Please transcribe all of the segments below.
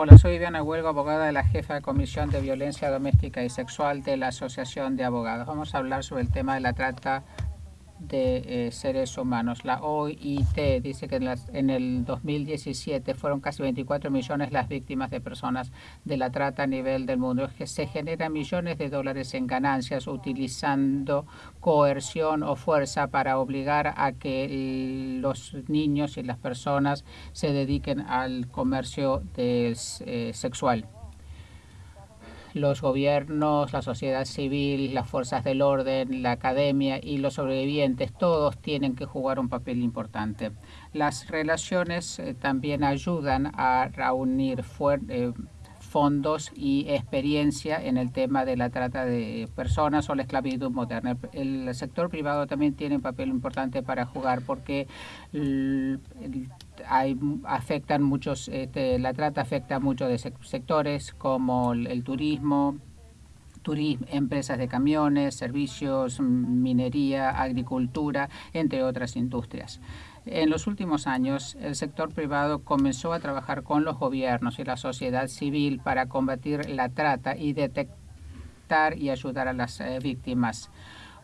Hola, soy Viviana Huelgo, abogada de la jefa de Comisión de Violencia Doméstica y Sexual de la Asociación de Abogados. Vamos a hablar sobre el tema de la trata de eh, seres humanos. La OIT dice que en, el 2017 fueron casi 24 millones las víctimas de personas de la trata a nivel del mundo. Es que se generan millones de dólares en ganancias utilizando coerción o fuerza para obligar a que los niños y las personas se dediquen al comercio de, eh, sexual los gobiernos, la sociedad civil, las fuerzas del orden, la academia y los sobrevivientes, todos tienen que jugar un papel importante. Las relaciones eh, también ayudan a reunir eh, fondos y experiencia en el tema de la trata de personas o la esclavitud moderna. El sector privado también tiene un papel importante para jugar porque hay, afectan muchos, este, la trata afecta a muchos de sectores como el, turismo, turismo, empresas de camiones, servicios, minería, agricultura, entre otras industrias. En los últimos años, el sector privado comenzó a trabajar con los gobiernos y la sociedad civil para combatir la trata y detectar y ayudar a las eh, víctimas.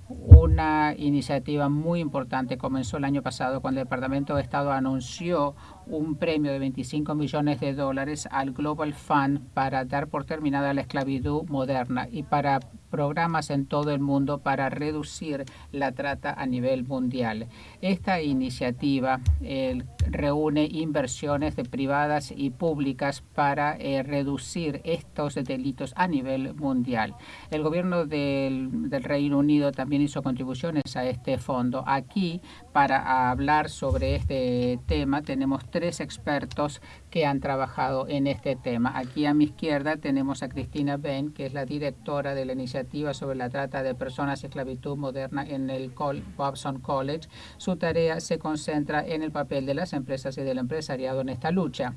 Una iniciativa muy importante. Comenzó el año pasado cuando el Departamento de Estado anunció un premio de 25 millones de dólares al Global Fund para dar por terminada la esclavitud moderna. Y para programas en todo el mundo para reducir la trata a nivel mundial. Esta iniciativa reúne inversiones de privadas y públicas para eh, reducir estos delitos a nivel mundial. El gobierno del, del Reino Unido también hizo contribuciones a este fondo. Aquí, para hablar sobre este tema, tenemos tres expertos que han trabajado en este tema. Aquí a mi izquierda tenemos a Cristina Ben, que es la directora de la iniciativa sobre la trata de personas y esclavitud moderna en el Bobson College. Su tarea se concentra en el papel de las empresas y del empresariado en esta lucha.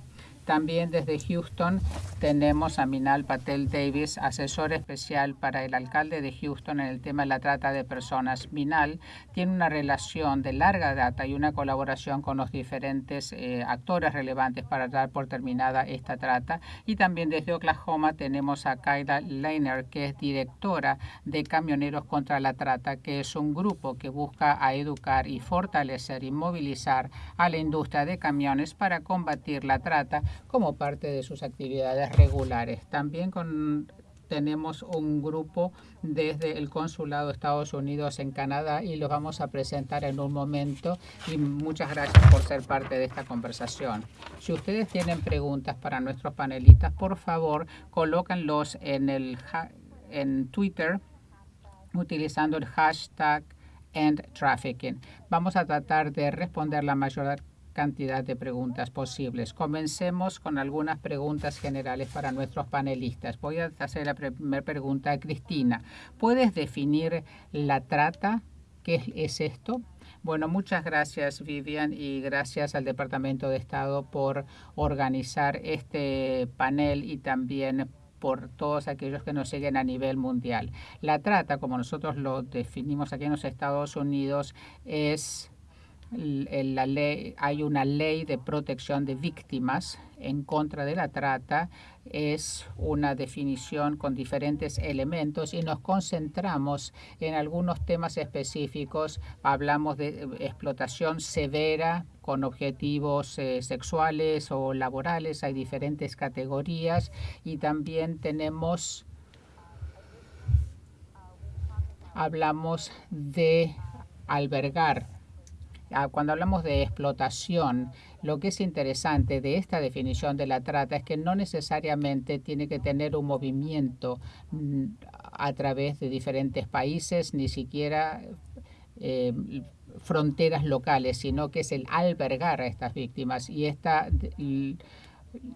También desde Houston tenemos a Minal Patel Davis, asesor especial para el alcalde de Houston en el tema de la trata de personas. Minal tiene una relación de larga data y una colaboración con los diferentes eh, actores relevantes para dar por terminada esta trata. Y también desde Oklahoma tenemos a Kyla Leiner, que es directora de Camioneros contra la Trata, que es un grupo que busca a educar y fortalecer y movilizar a la industria de camiones para combatir la trata como parte de sus actividades regulares. También tenemos un grupo desde el Consulado de Estados Unidos en Canadá y los vamos a presentar en un momento y muchas gracias por ser parte de esta conversación. Si ustedes tienen preguntas para nuestros panelistas, por favor, colócanlos en, el, en Twitter utilizando el hashtag EndTrafficking. Vamos a tratar de responder la mayor cantidad de preguntas posibles. Comencemos con algunas preguntas generales para nuestros panelistas. Voy a hacer la primera pregunta a Cristina. ¿Puedes definir la trata? ¿Qué es esto? Bueno, muchas gracias Vivian y gracias al Departamento de Estado por organizar este panel y también por todos aquellos que nos siguen a nivel mundial. La trata, como nosotros lo definimos aquí en los Estados Unidos, es la ley, hay una ley de protección de víctimas en contra de la trata. Es una definición con diferentes elementos y nos concentramos en algunos temas específicos. Hablamos de explotación severa con objetivos eh, sexuales o laborales. Hay diferentes categorías y también tenemos hablamos de albergar cuando hablamos de explotación, lo que es interesante de esta definición de la trata es que no necesariamente tiene que tener un movimiento mm, a través de diferentes países, ni siquiera eh, fronteras locales, sino que es el albergar a estas víctimas. Y esta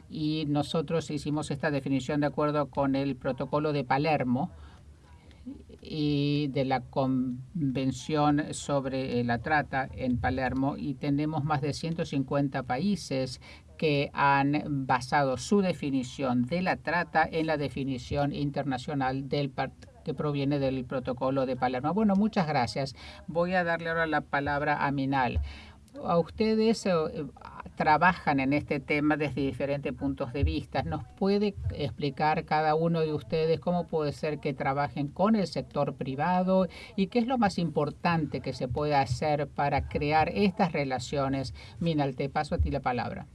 y nosotros hicimos esta definición de acuerdo con el protocolo de Palermo, y de la Convención sobre eh, la Trata en Palermo y tenemos más de 150 países que han basado su definición de la trata en la definición internacional del que proviene del protocolo de Palermo. Bueno, muchas gracias. Voy a darle ahora la palabra a Minal. A ustedes eh, trabajan en este tema desde diferentes puntos de vista. ¿Nos puede explicar cada uno de ustedes cómo puede ser que trabajen con el sector privado y qué es lo más importante que se puede hacer para crear estas relaciones? Minal, te paso a ti la palabra.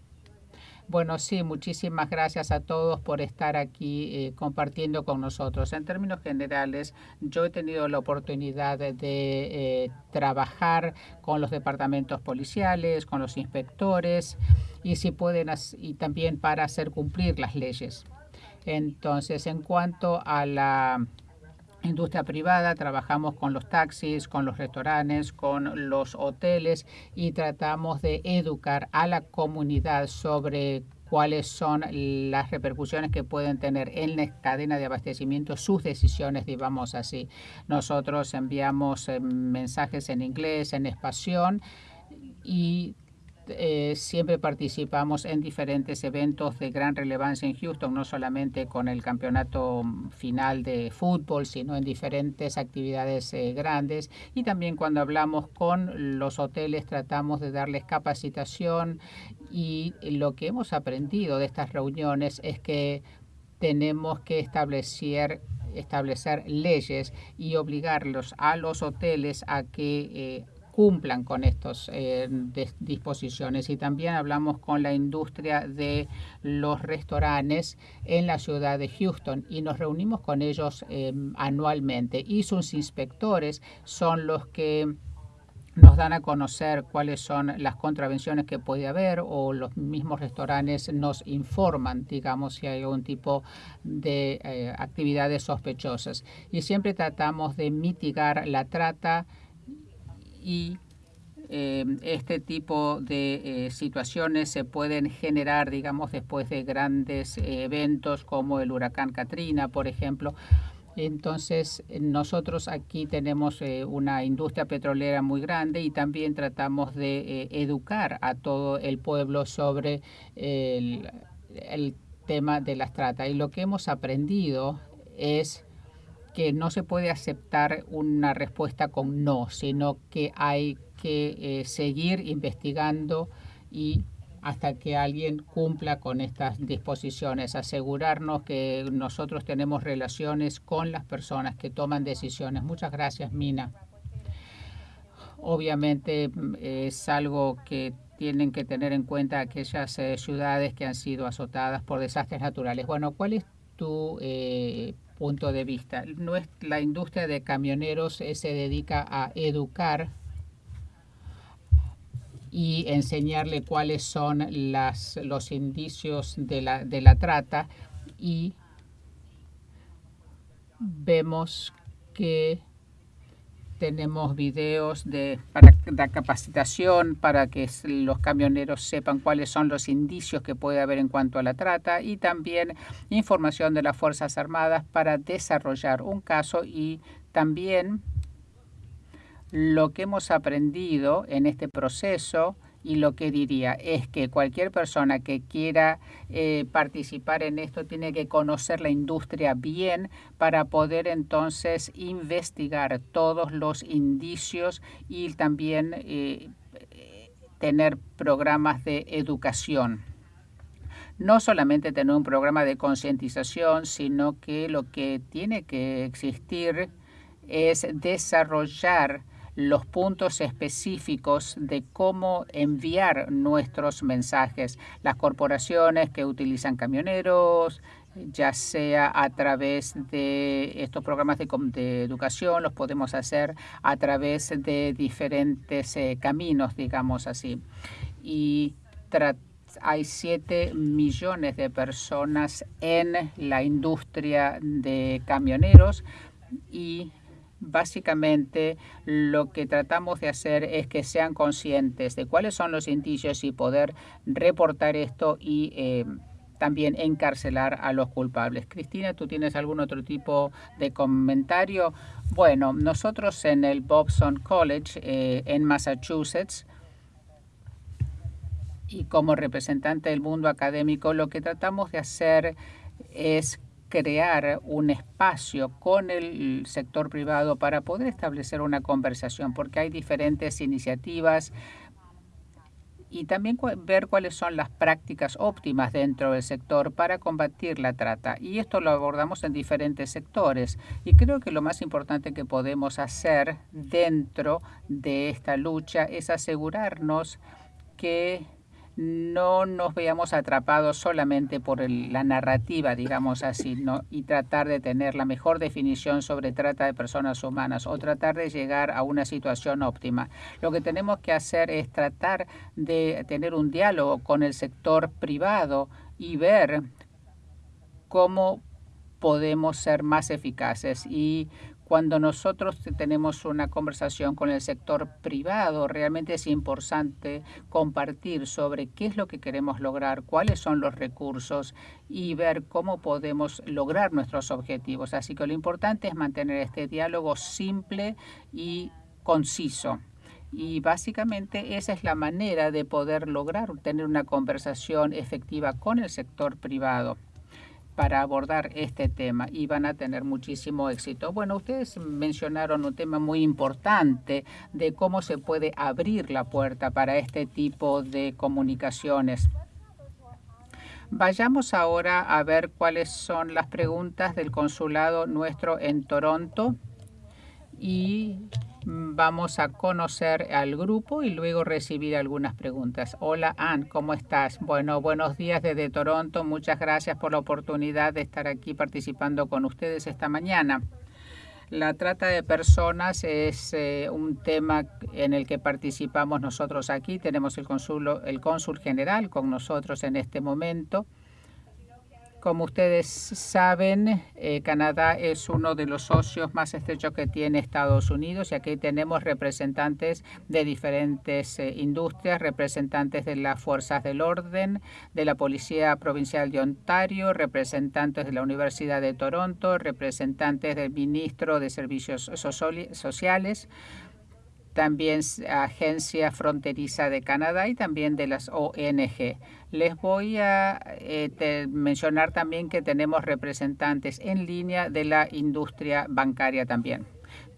Bueno, sí, muchísimas gracias a todos por estar aquí eh, compartiendo con nosotros. En términos generales, yo he tenido la oportunidad de eh, trabajar con los departamentos policiales, con los inspectores y si pueden y también para hacer cumplir las leyes. Entonces, en cuanto a la industria privada, trabajamos con los taxis, con los restaurantes, con los hoteles y tratamos de educar a la comunidad sobre cuáles son las repercusiones que pueden tener en la cadena de abastecimiento sus decisiones, digamos así. Nosotros enviamos eh, mensajes en inglés, en español y eh, siempre participamos en diferentes eventos de gran relevancia en Houston, no solamente con el campeonato final de fútbol, sino en diferentes actividades eh, grandes. Y también cuando hablamos con los hoteles tratamos de darles capacitación y lo que hemos aprendido de estas reuniones es que tenemos que establecer establecer leyes y obligarlos a los hoteles a que eh, cumplan con estas eh, disposiciones. Y también hablamos con la industria de los restaurantes en la ciudad de Houston y nos reunimos con ellos eh, anualmente. Y sus inspectores son los que nos dan a conocer cuáles son las contravenciones que puede haber o los mismos restaurantes nos informan, digamos, si hay algún tipo de eh, actividades sospechosas. Y siempre tratamos de mitigar la trata y eh, este tipo de eh, situaciones se pueden generar, digamos, después de grandes eh, eventos como el huracán Katrina, por ejemplo. Entonces, nosotros aquí tenemos una industria petrolera muy grande y también tratamos de educar a todo el pueblo sobre el, el tema de las trata. Y lo que hemos aprendido es que no se puede aceptar una respuesta con no, sino que hay que eh, seguir investigando y hasta que alguien cumpla con estas disposiciones, asegurarnos que nosotros tenemos relaciones con las personas que toman decisiones. Muchas gracias, Mina. Obviamente mm, es algo que tienen que tener en cuenta aquellas eh, ciudades que han sido azotadas por desastres naturales. Bueno, ¿cuál es tu eh, punto de vista. La industria de camioneros eh, se dedica a educar y enseñarle cuáles son las, los indicios de la, de la trata y vemos que tenemos videos de, para la capacitación para que los camioneros sepan cuáles son los indicios que puede haber en cuanto a la trata y también información de las Fuerzas Armadas para desarrollar un caso y también lo que hemos aprendido en este proceso y lo que diría es que cualquier persona que quiera eh, participar en esto tiene que conocer la industria bien para poder entonces investigar todos los indicios y también eh, tener programas de educación. No solamente tener un programa de concientización, sino que lo que tiene que existir es desarrollar los puntos específicos de cómo enviar nuestros mensajes. Las corporaciones que utilizan camioneros, ya sea a través de estos programas de, educación, los podemos hacer a través de diferentes eh, caminos, digamos así. Y hay 7 millones de personas en la industria de camioneros y Básicamente lo que tratamos de hacer es que sean conscientes de cuáles son los indicios y poder reportar esto y eh, también encarcelar a los culpables. Cristina, ¿tú tienes algún otro tipo de comentario? Bueno, nosotros en el Bobson College eh, en Massachusetts y como representante del mundo académico, lo que tratamos de hacer es crear un espacio con el sector privado para poder establecer una conversación, porque hay diferentes iniciativas y también ver cuáles son las prácticas óptimas dentro del sector para combatir la trata. Y esto lo abordamos en diferentes sectores. Y creo que lo más importante que podemos hacer dentro de esta lucha es asegurarnos que no nos veamos atrapados solamente por la narrativa, digamos así, ¿no? y tratar de tener la mejor definición sobre trata de personas humanas o tratar de llegar a una situación óptima. Lo que tenemos que hacer es tratar de tener un diálogo con el sector privado y ver cómo podemos ser más eficaces y cuando nosotros tenemos una conversación con el sector privado, realmente es importante compartir sobre qué es lo que queremos lograr, cuáles son los recursos y ver cómo podemos lograr nuestros objetivos. Así que lo importante es mantener este diálogo simple y conciso. Y básicamente esa es la manera de poder lograr tener una conversación efectiva con el sector privado para abordar este tema y van a tener muchísimo éxito. Bueno, ustedes mencionaron un tema muy importante de cómo se puede abrir la puerta para este tipo de comunicaciones. Vayamos ahora a ver cuáles son las preguntas del consulado nuestro en Toronto y Vamos a conocer al grupo y luego recibir algunas preguntas. Hola, Ann, ¿cómo estás? Bueno, buenos días desde Toronto. Muchas gracias por la oportunidad de estar aquí participando con ustedes esta mañana. La trata de personas es eh, un tema en el que participamos nosotros aquí. Tenemos el, el cónsul general con nosotros en este momento. Como ustedes saben, eh, Canadá es uno de los socios más estrechos que tiene Estados Unidos y aquí tenemos representantes de diferentes eh, industrias, representantes de las fuerzas del orden, de la Policía Provincial de Ontario, representantes de la Universidad de Toronto, representantes del Ministro de Servicios Sociales, también Agencia Fronteriza de Canadá y también de las ONG. Les voy a eh, mencionar también que tenemos representantes en línea de la industria bancaria también.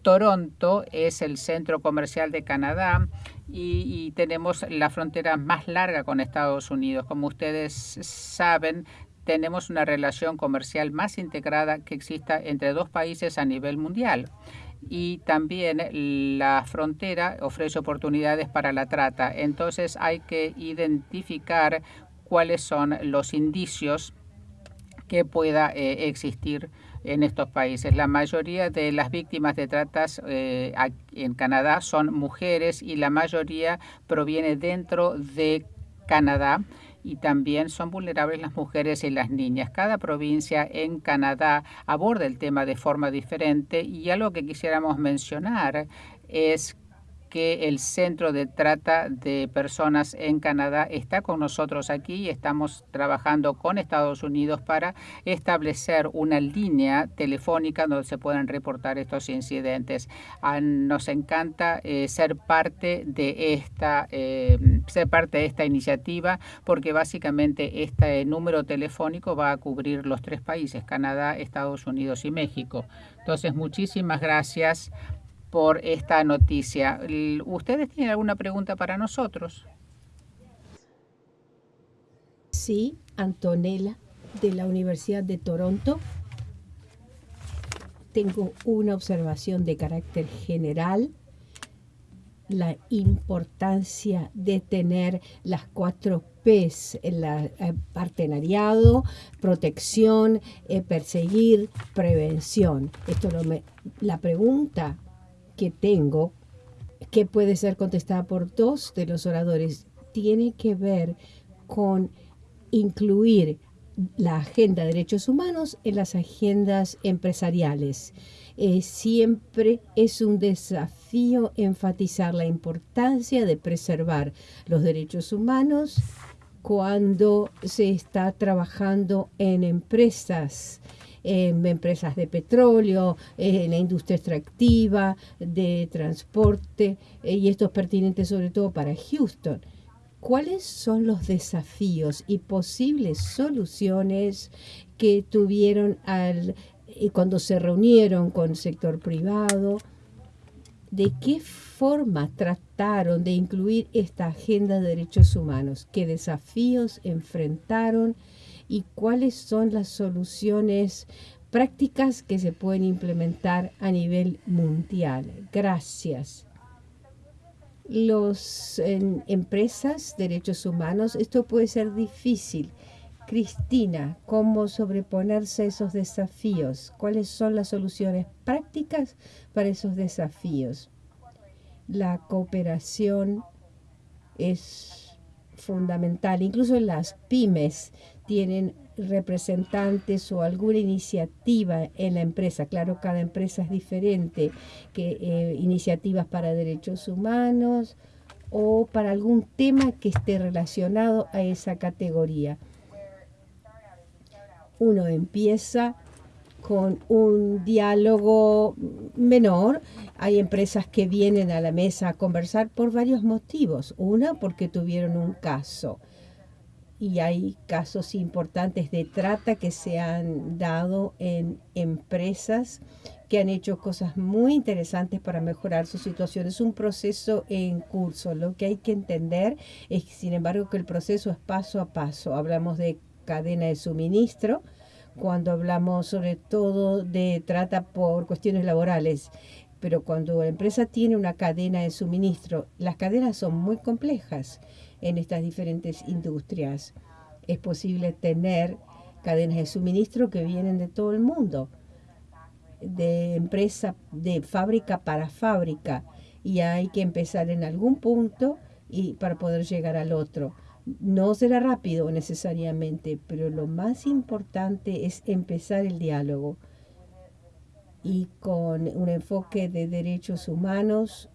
Toronto es el centro comercial de Canadá y, y, tenemos la frontera más larga con Estados Unidos. Como ustedes saben, tenemos una relación comercial más integrada que exista entre dos países a nivel mundial y también la frontera ofrece oportunidades para la trata. Entonces hay que identificar cuáles son los indicios que pueda eh, existir en estos países. La mayoría de las víctimas de tratas eh, en Canadá son mujeres y la mayoría proviene dentro de Canadá y también son vulnerables las mujeres y las niñas. Cada provincia en Canadá aborda el tema de forma diferente y algo que quisiéramos mencionar es que el Centro de Trata de Personas en Canadá está con nosotros aquí y estamos trabajando con Estados Unidos para establecer una línea telefónica donde se puedan reportar estos incidentes. Ah, nos encanta eh, ser parte de esta eh, ser parte de esta iniciativa porque básicamente este número telefónico va a cubrir los tres países, Canadá, Estados Unidos y México. Entonces, muchísimas gracias por esta noticia. ¿Ustedes tienen alguna pregunta para nosotros? Sí, Antonella, de la Universidad de Toronto. Tengo una observación de carácter general. La importancia de tener las cuatro P's, el eh, partenariado, protección, eh, perseguir, prevención. Esto lo me, la pregunta que tengo, que puede ser contestada por dos de los oradores, tiene que ver con incluir la agenda de derechos humanos en las agendas empresariales. Eh, siempre es un desafío enfatizar la importancia de preservar los derechos humanos cuando se está trabajando en empresas en empresas de petróleo, en la industria extractiva, de transporte, eh, y esto es pertinente sobre todo para Houston. ¿Cuáles son los desafíos y posibles soluciones que tuvieron al, eh, cuando se reunieron con el sector privado? ¿De qué forma trataron de incluir esta agenda de derechos humanos? ¿Qué desafíos enfrentaron? ¿Y cuáles son las soluciones prácticas que se pueden implementar a nivel mundial? Gracias. Los empresas, derechos humanos, esto puede ser difícil. Cristina, ¿cómo sobreponerse a esos desafíos? ¿Cuáles son las soluciones prácticas para esos desafíos? La cooperación es fundamental. Incluso las pymes tienen representantes o alguna iniciativa en la empresa. Claro, cada empresa es diferente, que eh, iniciativas para derechos humanos o para algún tema que esté relacionado a esa categoría uno empieza con un diálogo menor. Hay empresas que vienen a la mesa a conversar por varios motivos. Una, porque tuvieron un caso. Y hay casos importantes de trata que se han dado en empresas que han hecho cosas muy interesantes para mejorar su situación. Es un proceso en curso. Lo que hay que entender es, sin embargo, que el proceso es paso a paso. Hablamos de cadena de suministro, cuando hablamos sobre todo de trata por cuestiones laborales. Pero cuando la empresa tiene una cadena de suministro, las cadenas son muy complejas en estas diferentes industrias. Es posible tener cadenas de suministro que vienen de todo el mundo, de empresa, de fábrica para fábrica, y hay que empezar en algún punto y para poder llegar al otro. No será rápido necesariamente, pero lo más importante es empezar el diálogo y con un enfoque de derechos humanos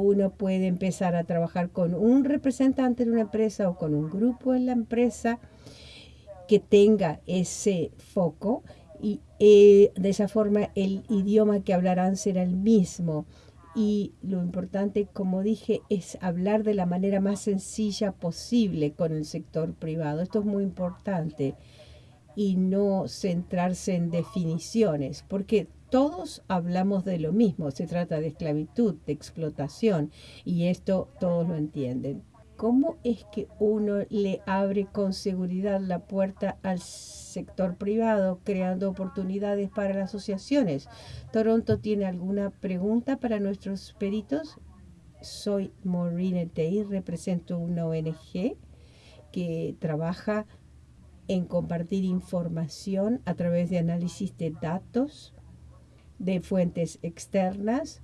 uno puede empezar a trabajar con un representante de una empresa o con un grupo en la empresa que tenga ese foco y eh, de esa forma el idioma que hablarán será el mismo y lo importante, como dije, es hablar de la manera más sencilla posible con el sector privado. Esto es muy importante y no centrarse en definiciones, porque todos hablamos de lo mismo. Se trata de esclavitud, de explotación y esto todos lo entienden. ¿Cómo es que uno le abre con seguridad la puerta al sector privado, creando oportunidades para las asociaciones? ¿Toronto tiene alguna pregunta para nuestros peritos? Soy Maureen Day, represento una ONG que trabaja en compartir información a través de análisis de datos de fuentes externas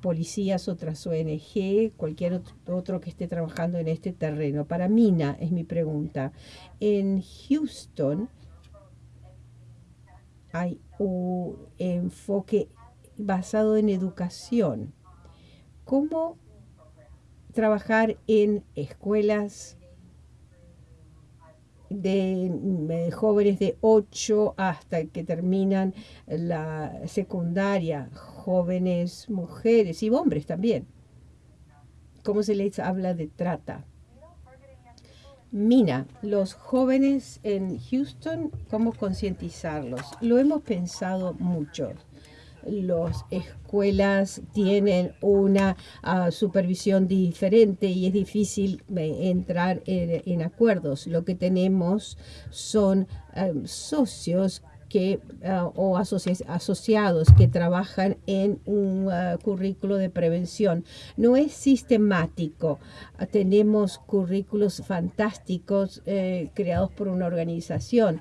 policías, otras ONG, cualquier otro que esté trabajando en este terreno. Para Mina es mi pregunta. En Houston hay un enfoque basado en educación. ¿Cómo trabajar en escuelas de, jóvenes de 8 hasta que terminan la secundaria, jóvenes mujeres y hombres también. ¿Cómo se les habla de trata? Mina, los jóvenes en Houston, ¿cómo concientizarlos? Lo hemos pensado mucho las escuelas tienen una ah, supervisión diferente y es difícil eh, entrar en, acuerdos. Lo que tenemos son ah, socios que, ah, o asociados que trabajan en un currículo de prevención. No es sistemático. tenemos currículos fantásticos eh, creados por una organización,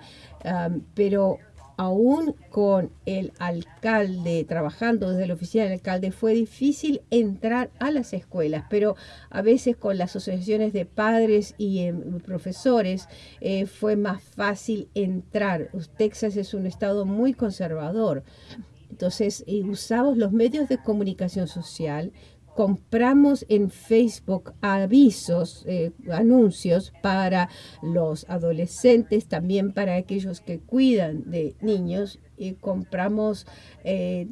pero aún con el alcalde trabajando desde la oficina del alcalde, fue difícil entrar a las escuelas, pero a veces con las asociaciones de padres y em, profesores eh, fue más fácil entrar. Texas es un estado muy conservador. Entonces, usamos los medios de comunicación social compramos en Facebook avisos, eh, anuncios para los adolescentes, también para aquellos que cuidan de niños. Y compramos eh,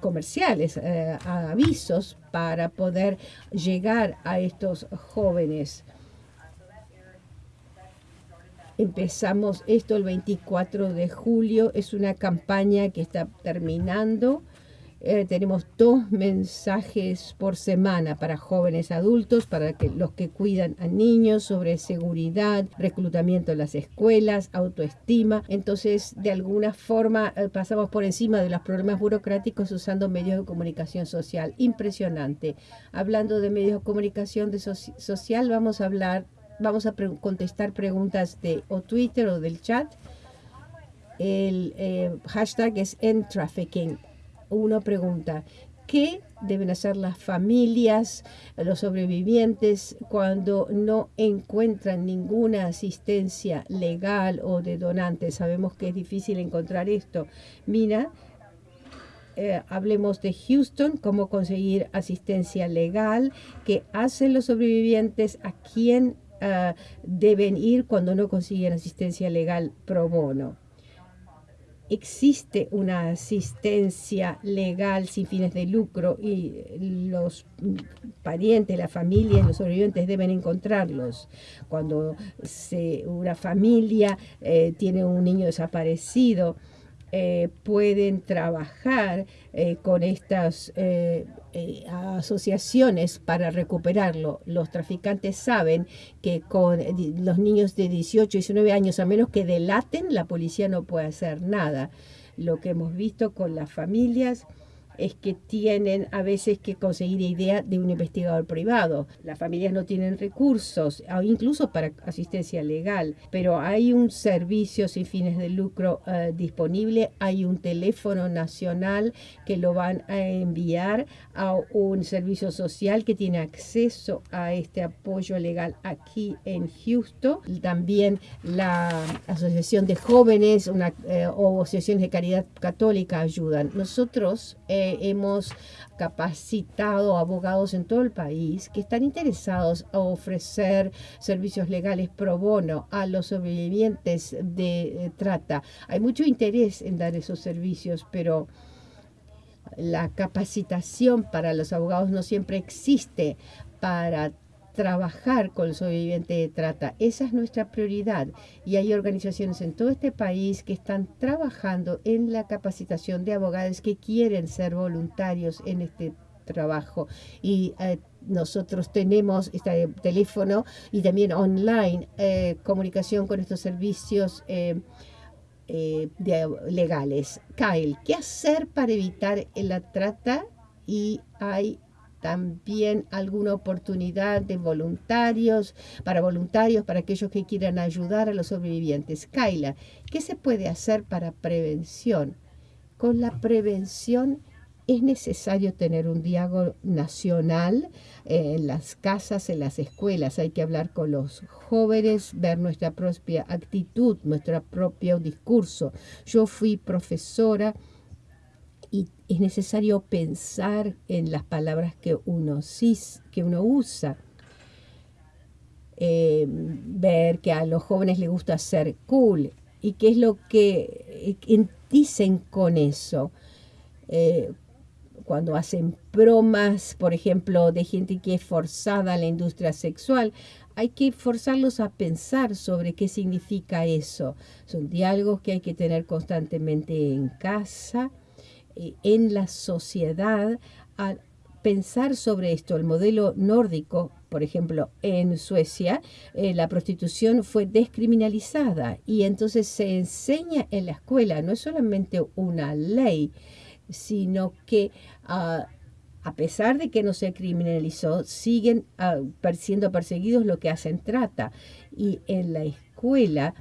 comerciales, eh, avisos para poder llegar a estos jóvenes. Empezamos esto el 24 de julio, es una campaña que está terminando eh, tenemos dos mensajes por semana para jóvenes adultos, para que, los que cuidan a niños, sobre seguridad, reclutamiento en las escuelas, autoestima. Entonces, de alguna forma, eh, pasamos por encima de los problemas burocráticos usando medios de comunicación social. Impresionante. Hablando de medios de comunicación de social, vamos a hablar, vamos a contestar preguntas de o Twitter o del chat. El eh, hashtag es End Uno pregunta, ¿qué deben hacer las familias, los sobrevivientes, cuando no encuentran ninguna asistencia legal o de donantes? Sabemos que es difícil encontrar esto. Mina, eh, hablemos de Houston, cómo conseguir asistencia legal, qué hacen los sobrevivientes, a quién ah, deben ir cuando no consiguen asistencia legal pro bono existe una asistencia legal sin fines de lucro y los parientes, la familia, los sobrevivientes deben encontrarlos. Cuando una familia eh, tiene un niño desaparecido, eh, pueden trabajar eh, con estas eh, asociaciones para recuperarlo. Los traficantes saben que con los niños de 18 y 19 años, a menos que delaten, la policía no puede hacer nada. Lo que hemos visto con las familias es que tienen a veces que conseguir idea de un investigador privado. Las familias no tienen recursos, incluso para asistencia legal, pero hay un servicio sin fines de lucro eh, disponible, hay un teléfono nacional que lo van a enviar a un servicio social que tiene acceso a este apoyo legal aquí en Houston. También la Asociación de Jóvenes eh, o asociaciones de caridad católica ayudan. Nosotros eh, hemos capacitado abogados en todo el país que están interesados a ofrecer servicios legales pro bono a los sobrevivientes de eh, trata. Hay mucho interés en dar esos servicios, pero la capacitación para los abogados no siempre existe para trabajar con el sobreviviente de trata. Esa es nuestra prioridad y hay organizaciones en todo este país que están trabajando en la capacitación de abogados que quieren ser voluntarios en este trabajo y eh, nosotros tenemos este teléfono y también online eh, comunicación con estos servicios eh, legales. Kyle, ¿qué hacer para evitar la trata? Y hay también alguna oportunidad de voluntarios, para voluntarios, para aquellos que quieran ayudar a los sobrevivientes. Kaila, ¿qué se puede hacer para prevención? Con la prevención es necesario tener un diálogo nacional en las casas, en las escuelas. Hay que hablar con los jóvenes, ver nuestra propia actitud, nuestro propio discurso. Yo fui profesora es necesario pensar en las palabras que uno, que uno usa. Eh, ver que a los jóvenes les gusta ser cool y qué es lo que dicen con eso. Eh, cuando hacen bromas, por ejemplo, de gente que es forzada a la industria sexual, hay que forzarlos a pensar sobre qué significa eso. Son diálogos que hay que tener constantemente en casa en la sociedad a pensar sobre esto. El modelo nórdico, por ejemplo, en Suecia, eh, la prostitución fue descriminalizada y entonces se enseña en la escuela, no es solamente una ley, sino que ah, a pesar de que no se criminalizó, siguen ah, siendo perseguidos lo que hacen trata. Y en la escuela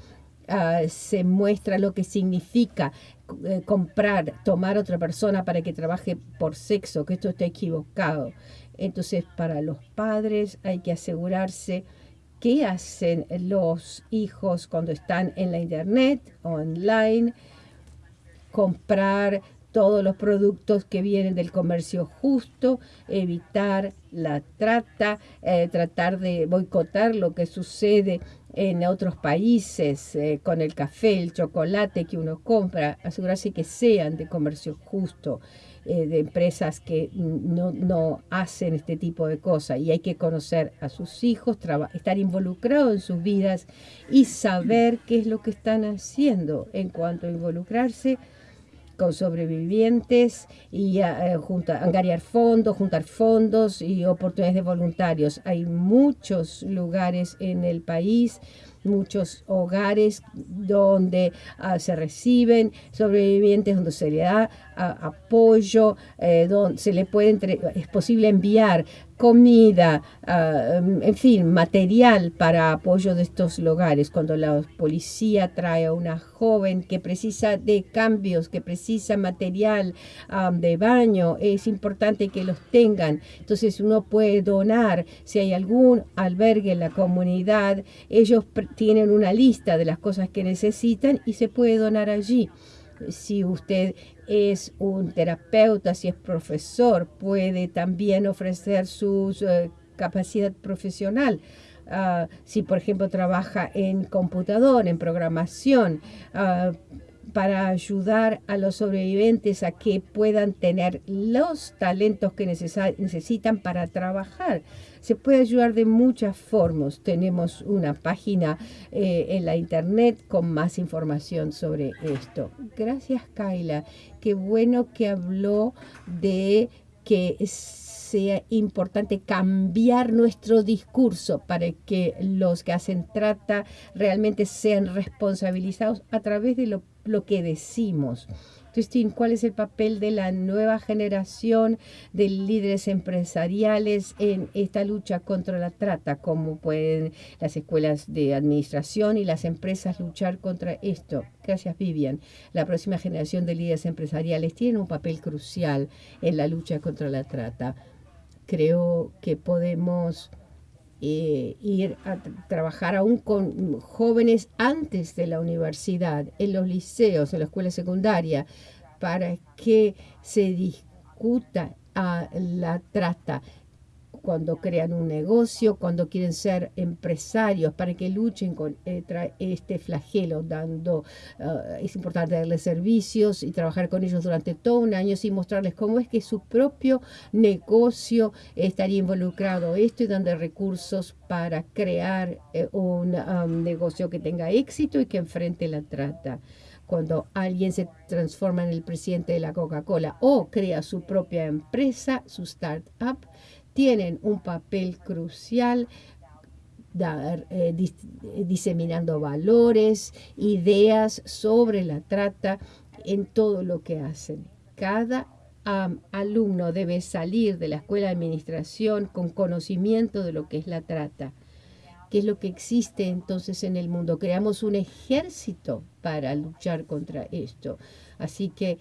ah, se muestra lo que significa eh, comprar, tomar a otra persona para que trabaje por sexo, que esto está equivocado. Entonces, para los padres hay que asegurarse qué hacen los hijos cuando están en la internet, online, comprar todos los productos que vienen del comercio justo, evitar la trata, eh, tratar de boicotar lo que sucede en otros países eh, con el café, el chocolate que uno compra, asegurarse que sean de comercio justo, eh, de empresas que no, no, hacen este tipo de cosas. Y hay que conocer a sus hijos, estar involucrado en sus vidas y saber qué es lo que están haciendo en cuanto a involucrarse con sobrevivientes y uh, junta, fondos, juntar fondos y oportunidades de voluntarios. Hay muchos lugares en el país muchos hogares donde uh, se reciben sobrevivientes, donde se le da uh, apoyo, eh, donde se le puede entre es posible enviar comida, uh, en fin, material para apoyo de estos lugares. Cuando la policía trae a una joven que precisa de cambios, que precisa material de baño, es importante que los tengan. Entonces uno puede donar, si hay algún albergue en la comunidad, ellos tienen una lista de las cosas que necesitan y se puede donar allí si usted es un terapeuta, si es profesor, puede también ofrecer su uh, capacidad profesional. Uh, si, por ejemplo, trabaja en computador, en programación, uh, para ayudar a los sobrevivientes a que puedan tener los talentos que necesitan para trabajar. Se puede ayudar de muchas formas. Tenemos una página eh, en la internet con más información sobre esto. Gracias, Kaila. Qué bueno que habló de que sea importante cambiar nuestro discurso para que los que hacen trata realmente sean responsabilizados a través de lo, lo que decimos. Cristín, ¿cuál es el papel de la nueva generación de líderes empresariales en esta lucha contra la trata? ¿Cómo pueden las escuelas de administración y las empresas luchar contra esto? Gracias, Vivian. La próxima generación de líderes empresariales tiene un papel crucial en la lucha contra la trata. Creo que podemos eh, ir a trabajar aún con jóvenes antes de la universidad, en los liceos, en la escuela secundaria, para que se discuta a la trata cuando crean un negocio, cuando quieren ser empresarios, para que luchen contra este flagelo, dando, uh, es importante darles servicios y trabajar con ellos durante todo un año y mostrarles cómo es que su propio negocio estaría involucrado. Esto y dando recursos para crear eh, un um, negocio que tenga éxito y que enfrente la trata. Cuando alguien se transforma en el presidente de la Coca-Cola o crea su propia empresa, su startup, tienen un papel crucial eh, diseminando valores, ideas sobre la trata en todo lo que hacen. Cada alumno debe salir de la escuela de administración con conocimiento de lo que es la trata. ¿Qué es lo que existe entonces en el mundo? Creamos un ejército para luchar contra esto. Así que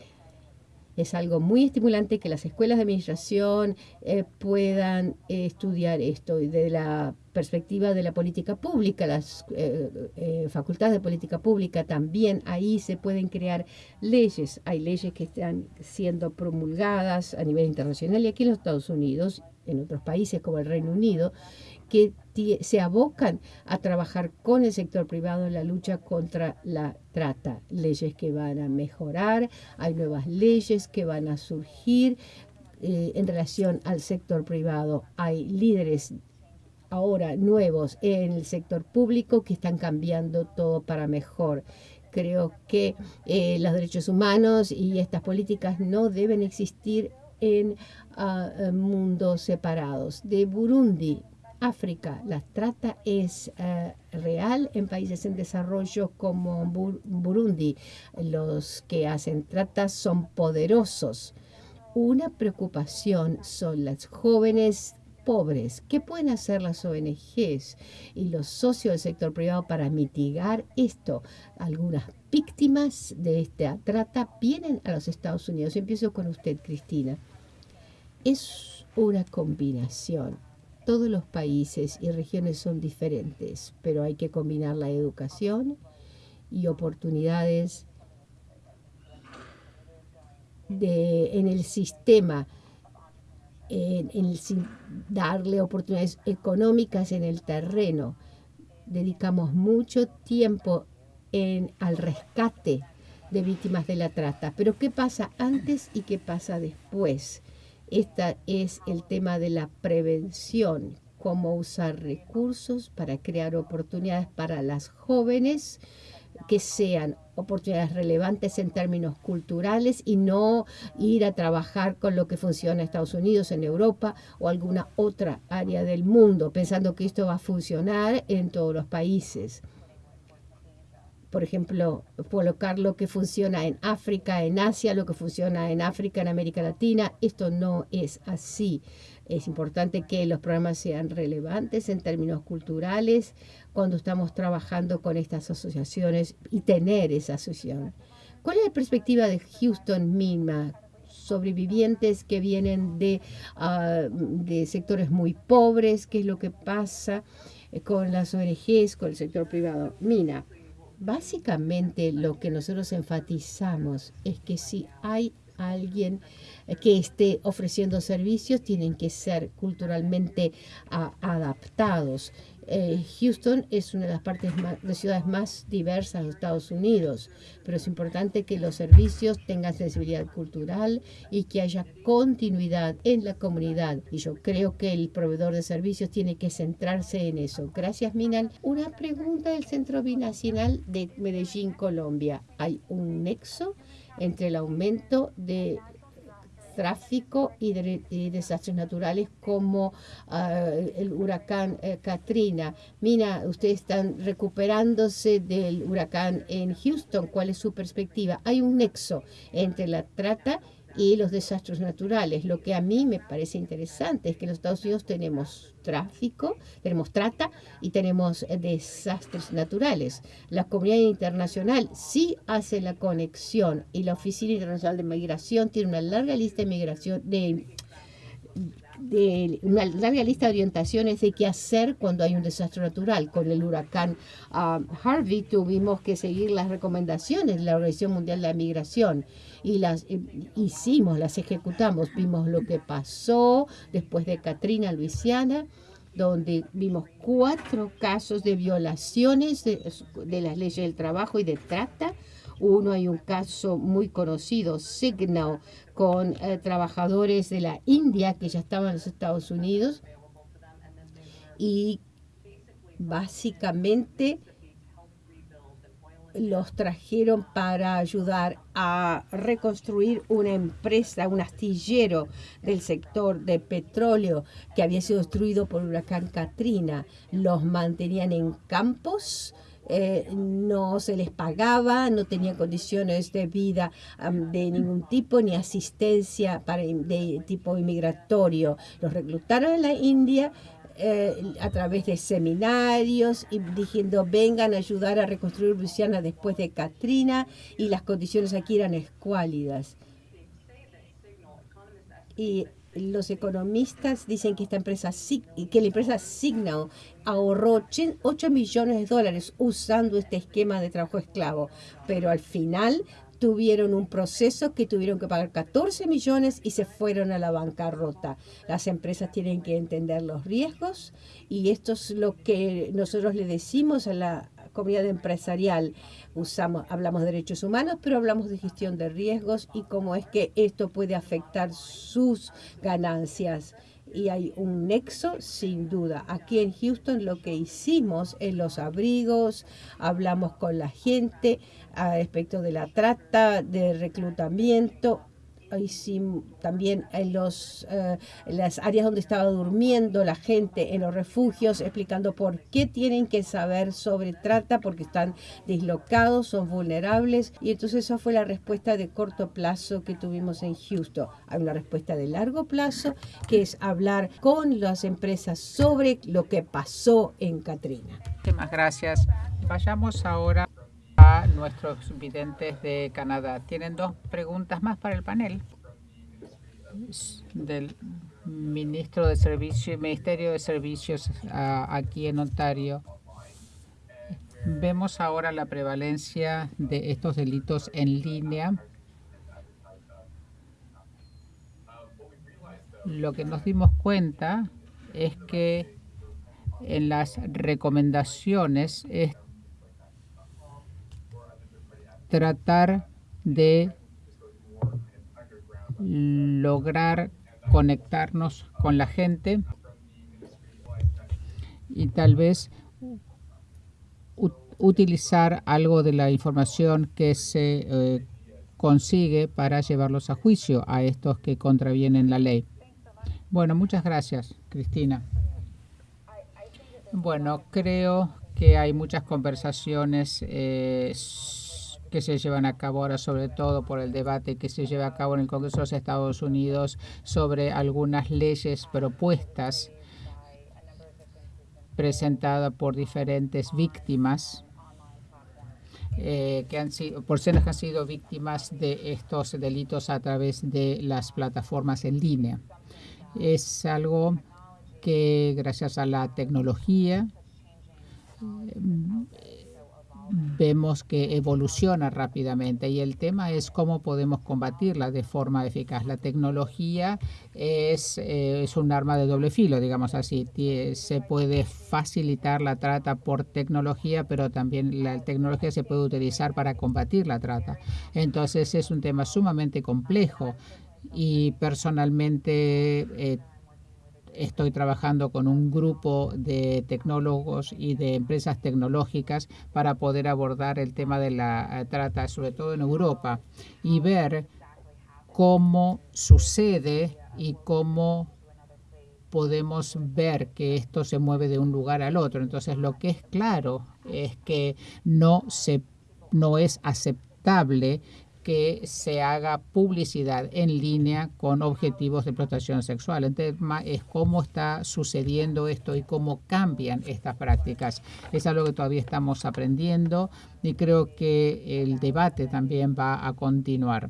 es algo muy estimulante que las escuelas de administración eh, puedan eh, estudiar esto de la perspectiva de la política pública, las eh, facultades de política pública también ahí se pueden crear leyes. Hay leyes que están siendo promulgadas a nivel internacional y aquí en los Estados Unidos, en otros países como el Reino Unido, que se abocan a trabajar con el sector privado en la lucha contra la trata. Leyes que van a mejorar, hay nuevas leyes que van a surgir eh, en relación al sector privado. Hay líderes ahora nuevos en el sector público que están cambiando todo para mejor. Creo que eh, los derechos humanos y estas políticas no deben existir en ah, mundos separados. De Burundi África. La trata es eh, real en países en desarrollo como Burundi. Los que hacen trata son poderosos. Una preocupación son las jóvenes pobres. ¿Qué pueden hacer las ONGs y los socios del sector privado para mitigar esto? Algunas víctimas de esta trata vienen a los Estados Unidos. Empiezo con usted, Cristina. Es una combinación todos los países y regiones son diferentes, pero hay que combinar la educación y oportunidades de, en el sistema, en, darle oportunidades económicas en el terreno. Dedicamos mucho tiempo en, al rescate de víctimas de la trata, pero ¿qué pasa antes y qué pasa después? Este es el tema de la prevención, cómo usar recursos para crear oportunidades para las jóvenes que sean oportunidades relevantes en términos culturales y no ir a trabajar con lo que funciona en Estados Unidos, en Europa o alguna otra área del mundo, pensando que esto va a funcionar en todos los países. Por ejemplo, colocar lo que funciona en África, en Asia, lo que funciona en África, en América Latina, esto no es así. Es importante que los programas sean relevantes en términos culturales cuando estamos trabajando con estas asociaciones y tener esa asociación. ¿Cuál es la perspectiva de Houston misma? sobrevivientes que vienen de, ah, de sectores muy pobres, qué es lo que pasa con las ONGs, con el sector privado. Mina, básicamente lo que nosotros enfatizamos es que si hay alguien que esté ofreciendo servicios tienen que ser culturalmente adaptados. Eh, Houston es una de las partes de ciudades más diversas de Estados Unidos, pero es importante que los servicios tengan sensibilidad cultural y que haya continuidad en la comunidad. Y yo creo que el proveedor de servicios tiene que centrarse en eso. Gracias, Minan. Una pregunta del Centro Binacional de Medellín, Colombia. ¿Hay un nexo entre el aumento de tráfico y, de, desastres naturales como ah, el huracán eh, Katrina. Mira, ustedes están recuperándose del huracán en Houston. ¿Cuál es su perspectiva? Hay un nexo entre la trata y los desastres naturales. Lo que a mí me parece interesante es que en los Estados Unidos tenemos tráfico, tenemos trata y tenemos eh, desastres naturales. La comunidad internacional sí hace la conexión y la Oficina Internacional de Migración tiene una larga lista de migración de de una larga lista de orientaciones de qué hacer cuando hay un desastre natural. Con el huracán um, Harvey tuvimos que seguir las recomendaciones de la Organización Mundial de la Migración y las eh, hicimos, las ejecutamos. Vimos lo que pasó después de Katrina, Luisiana donde vimos cuatro casos de violaciones de, de las leyes del trabajo y de trata uno hay un caso muy conocido, Signal, con eh, trabajadores de la India que ya estaban en los Estados Unidos y básicamente los trajeron para ayudar a reconstruir una empresa, un astillero del sector de petróleo que había sido destruido por el huracán Katrina. Los mantenían en campos eh, no se les pagaba, no tenían condiciones de vida de ningún tipo, ni asistencia para, de tipo inmigratorio. Los reclutaron en la India eh, a través de seminarios y diciendo vengan a ayudar a reconstruir Luisiana después de Katrina y las condiciones aquí eran escuálidas. Y los economistas dicen que esta empresa que la empresa Signal ahorró 8 millones de dólares usando este esquema de trabajo esclavo, pero al final tuvieron un proceso que tuvieron que pagar 14 millones y se fueron a la bancarrota. Las empresas tienen que entender los riesgos y esto es lo que nosotros le decimos a la comunidad empresarial usamos, hablamos de derechos humanos, pero hablamos de gestión de riesgos y cómo es que esto puede afectar sus ganancias. Y hay un nexo, sin duda. Aquí en Houston lo que hicimos en los abrigos, hablamos con la gente respecto de la trata, de reclutamiento, también en, los, eh, las áreas donde estaba durmiendo la gente, en los refugios, explicando por qué tienen que saber sobre trata, porque están dislocados, son vulnerables. Y entonces esa fue la respuesta de corto plazo que tuvimos en Houston. Hay una respuesta de largo plazo, que es hablar con las empresas sobre lo que pasó en Katrina. Muchas gracias. Vayamos ahora nuestros videntes de Canadá. Tienen dos preguntas más para el panel del ministro de Servicios, Ministerio de Servicios aquí en Ontario. Vemos ahora la prevalencia de estos delitos en línea. Lo que nos dimos cuenta es que en las recomendaciones tratar de lograr conectarnos con la gente y tal vez utilizar algo de la información que se eh, consigue para llevarlos a juicio a estos que contravienen la ley. Bueno, muchas gracias, Cristina. Bueno, creo que hay muchas conversaciones eh, que se llevan a cabo ahora, sobre todo por el debate que se lleva a cabo en el Congreso de los Estados Unidos sobre algunas leyes propuestas presentadas por diferentes víctimas eh, que han sido, personas que han sido víctimas de estos delitos a través de las plataformas en línea. Es algo que gracias a la tecnología vemos que evoluciona rápidamente y el tema es cómo podemos combatirla de forma eficaz. La tecnología es, eh, es un arma de doble filo, digamos así. Se puede facilitar la trata por tecnología, pero también la tecnología se puede utilizar para combatir la trata. Entonces es un tema sumamente complejo y personalmente eh, estoy trabajando con un grupo de tecnólogos y de empresas tecnológicas para poder abordar el tema de la eh, trata, sobre todo en Europa, y ver cómo sucede y cómo podemos ver que esto se mueve de un lugar al otro. Entonces, lo que es claro es que no se no es aceptable que se haga publicidad en línea con objetivos de explotación sexual. El tema es cómo está sucediendo esto y cómo cambian estas prácticas. Es algo que todavía estamos aprendiendo y creo que el debate también va a continuar.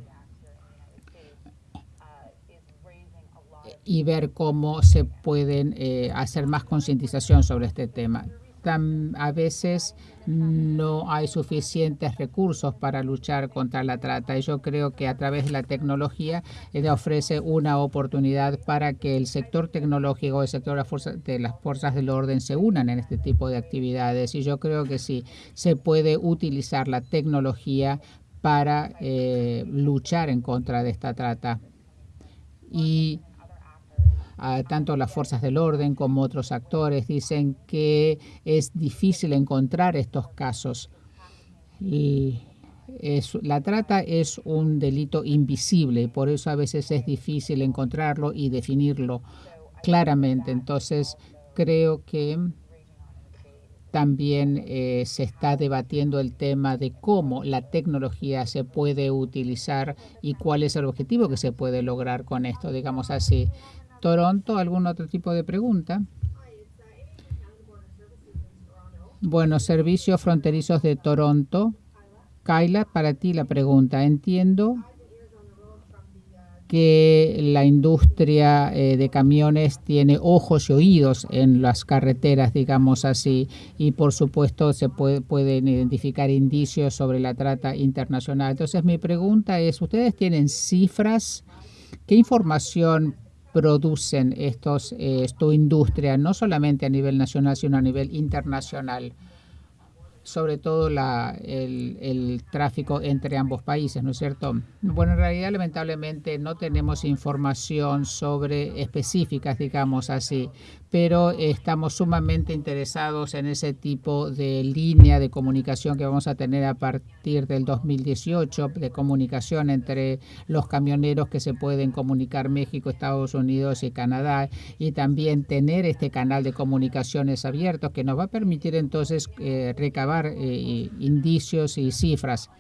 y ver cómo se pueden eh, hacer más concientización sobre este tema a veces no hay suficientes recursos para luchar contra la trata y yo creo que a través de la tecnología ella ofrece una oportunidad para que el sector tecnológico, el sector de las fuerzas del orden se unan en este tipo de actividades y yo creo que sí, se puede utilizar la tecnología para eh, luchar en contra de esta trata. Y tanto las fuerzas del orden como otros actores dicen que es difícil encontrar estos casos. Y la trata es un delito invisible por eso a veces es difícil encontrarlo y definirlo claramente. Entonces, creo que también eh, se está debatiendo el tema de cómo la tecnología se puede utilizar y cuál es el objetivo que se puede lograr con esto, digamos así. Toronto, ¿algún otro tipo de pregunta? Bueno, servicios fronterizos de Toronto. Kyla, para ti la pregunta. Entiendo que la industria eh, de camiones tiene ojos y oídos en las carreteras, digamos así, y por supuesto se pueden identificar indicios sobre la trata internacional. Entonces mi pregunta es, ¿ustedes tienen cifras? ¿Qué información producen estos, eh, esta industria, no solamente a nivel nacional, sino a nivel internacional sobre todo la, el, el, tráfico entre ambos países, ¿no es cierto? Bueno, en realidad lamentablemente no tenemos información sobre específicas, digamos así, pero estamos sumamente interesados en ese tipo de línea de comunicación que vamos a tener a partir del 2018, de comunicación entre los camioneros que se pueden comunicar México, Estados Unidos y Canadá, y también tener este canal de comunicaciones abiertos que nos va a permitir entonces eh, recabar eh, indicios y cifras.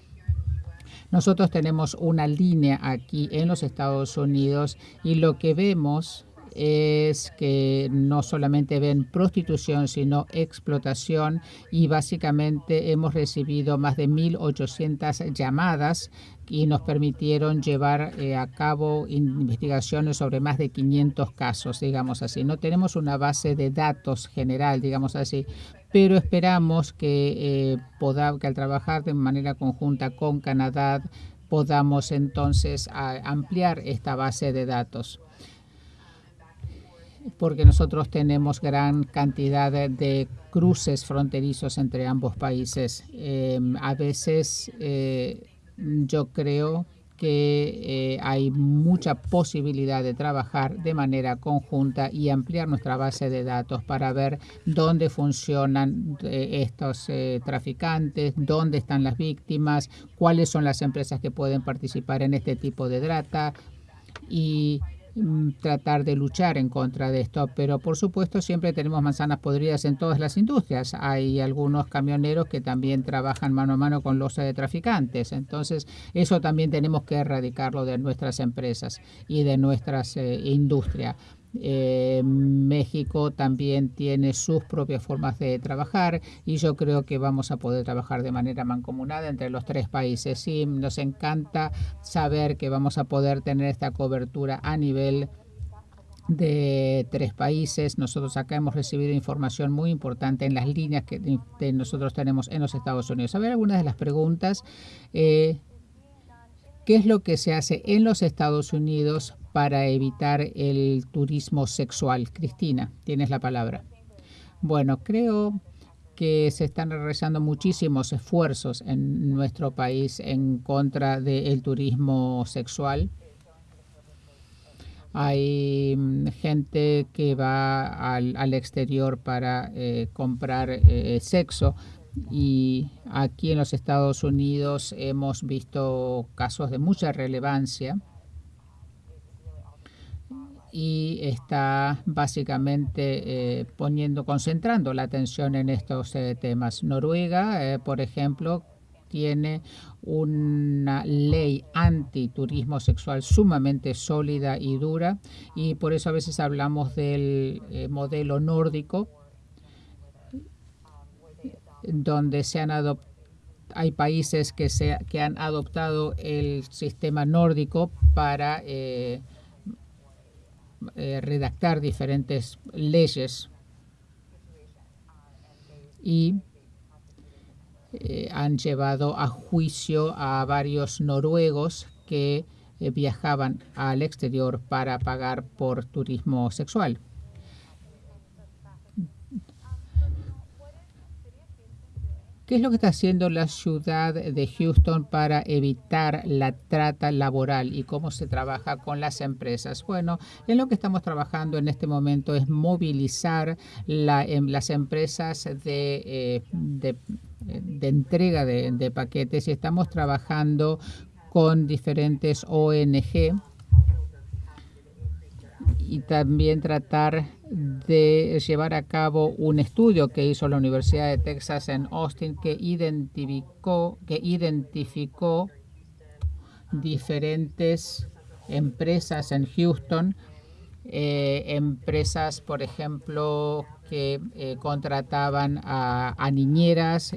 Nosotros tenemos una línea aquí en los Estados Unidos y lo que vemos es que no solamente ven prostitución, sino explotación y básicamente hemos recibido más de 1.800 llamadas y nos permitieron llevar eh, a cabo investigaciones sobre más de 500 casos, digamos así. No tenemos una base de datos general, digamos así, pero esperamos que, eh, que al trabajar de manera conjunta con Canadá podamos entonces ampliar esta base de datos porque nosotros tenemos gran cantidad de, cruces fronterizos entre ambos países. Em, a veces eh, yo creo que eh, hay mucha posibilidad de trabajar de manera conjunta y ampliar nuestra base de datos para ver dónde funcionan eh, estos traficantes, dónde están las víctimas, cuáles son las empresas que pueden participar en este tipo de trata y tratar de luchar en contra de esto, pero por supuesto siempre tenemos manzanas podridas en todas las industrias. Hay algunos camioneros que también trabajan mano a mano con los de traficantes, entonces eso también tenemos que erradicarlo de nuestras empresas y de nuestras eh, industrias. Eh, México también tiene sus propias formas de trabajar y yo creo que vamos a poder trabajar de manera mancomunada entre los tres países. Y nos encanta saber que vamos a poder tener esta cobertura a nivel de tres países. Nosotros acá hemos recibido información muy importante en las líneas que nosotros tenemos en los Estados Unidos. A ver algunas de las preguntas. Eh, ¿Qué es lo que se hace en los Estados Unidos para evitar el turismo sexual? Cristina, tienes la palabra. Bueno, creo que se están realizando muchísimos esfuerzos en nuestro país en contra del turismo sexual. Hay mm, gente que va al, exterior para eh, comprar eh, sexo y aquí en los Estados Unidos hemos visto casos de mucha relevancia y está básicamente eh, poniendo, concentrando la atención en estos eh, temas. Noruega, eh, por ejemplo, tiene una ley antiturismo sexual sumamente sólida y dura y por eso a veces hablamos del modelo nórdico donde se han hay países que, se, que han adoptado el sistema nórdico para eh, eh, redactar diferentes leyes y eh, han llevado a juicio a varios noruegos que viajaban al exterior para pagar por turismo sexual. ¿Qué es lo que está haciendo la ciudad de Houston para evitar la trata laboral y cómo se trabaja con las empresas? Bueno, en lo que estamos trabajando en este momento es movilizar em, las empresas de, eh, entrega de paquetes y estamos trabajando con diferentes ONG y también tratar de llevar a cabo un estudio que hizo la Universidad de Texas en Austin que identificó, que identificó diferentes empresas en Houston, eh, empresas, por ejemplo, que eh, contrataban a, niñeras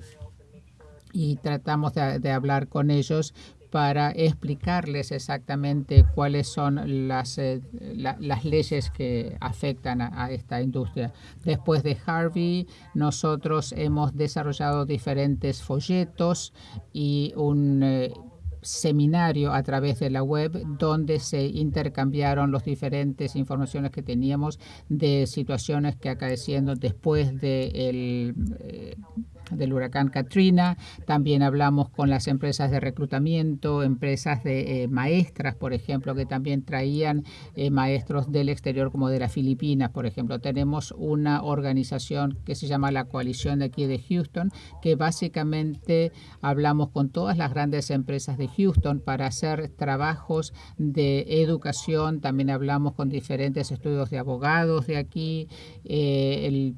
y tratamos de, hablar con ellos para explicarles exactamente cuáles son las, eh, las leyes que afectan a, esta industria. Después de Harvey, nosotros hemos desarrollado diferentes folletos y un eh, seminario a través de la web donde se intercambiaron las diferentes informaciones que teníamos de situaciones que acaeciendo después de el, eh, del huracán Katrina. También hablamos con las empresas de reclutamiento, empresas de eh, maestras, por ejemplo, que también traían eh, maestros del exterior como de las Filipinas, por ejemplo. Tenemos una organización que se llama la Coalición de aquí de Houston, que básicamente hablamos con todas las grandes empresas de Houston para hacer trabajos de educación. También hablamos con diferentes estudios de abogados de aquí. Eh,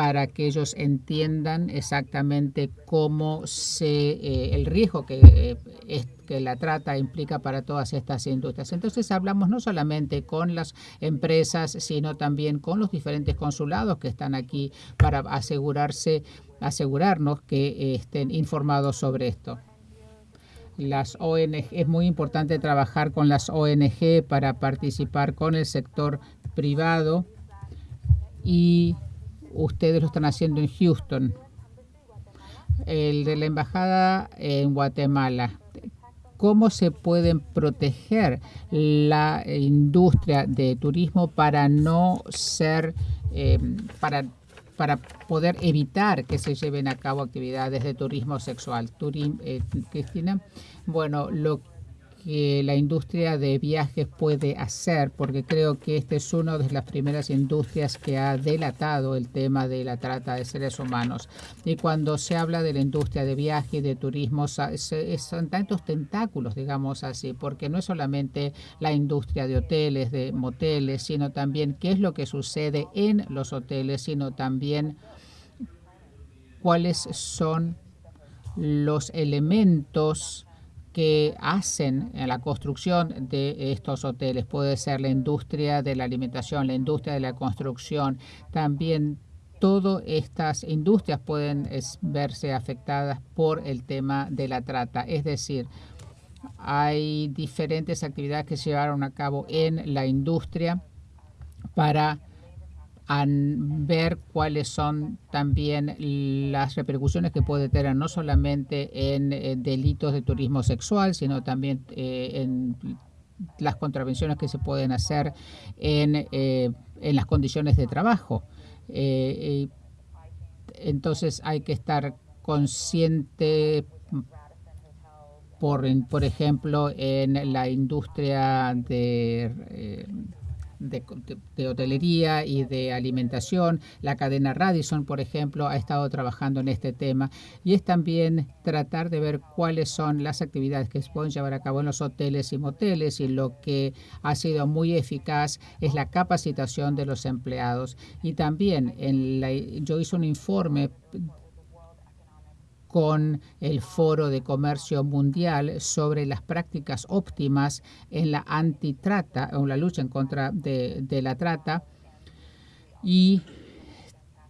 para que ellos entiendan exactamente cómo se eh, el riesgo que, eh, que la trata implica para todas estas industrias. Entonces hablamos no solamente con las empresas, sino también con los diferentes consulados que están aquí para asegurarse, asegurarnos que eh, estén informados sobre esto. Las ONG, es muy importante trabajar con las ONG para participar con el sector privado y ustedes lo están haciendo en Houston, el de la embajada en Guatemala. ¿Cómo se pueden proteger la industria de turismo para no ser, em, para, para poder evitar que se lleven a cabo actividades de turismo sexual? Eh, Cristina, bueno, lo que la industria de viajes puede hacer, porque creo que este es una de las primeras industrias que ha delatado el tema de la trata de seres humanos. Y cuando se habla de la industria de viajes y de turismo, son tantos tentáculos, digamos así, porque no es solamente la industria de hoteles, de moteles, sino también qué es lo que sucede en los hoteles, sino también cuáles son los elementos que hacen en la construcción de estos hoteles. Puede ser la industria de la alimentación, la industria de la construcción, también todas estas industrias pueden verse afectadas por el tema de la trata. Es decir, hay diferentes actividades que se llevaron a cabo en la industria para a ver cuáles son también las repercusiones que puede tener no solamente en, eh, delitos de turismo sexual, sino también eh, en las contravenciones que se pueden hacer en, eh, en las condiciones de trabajo. entonces hay que estar consciente por, por ejemplo, en la industria de de, hotelería y de alimentación. La cadena Radisson, por ejemplo, ha estado trabajando en este tema y es también tratar de ver cuáles son las actividades que se pueden llevar a cabo en los hoteles y moteles y lo que ha sido muy eficaz es la capacitación de los empleados. Y también en la, yo hice un informe con el Foro de Comercio Mundial sobre las prácticas óptimas en la antitrata o la lucha en contra de, la trata. Y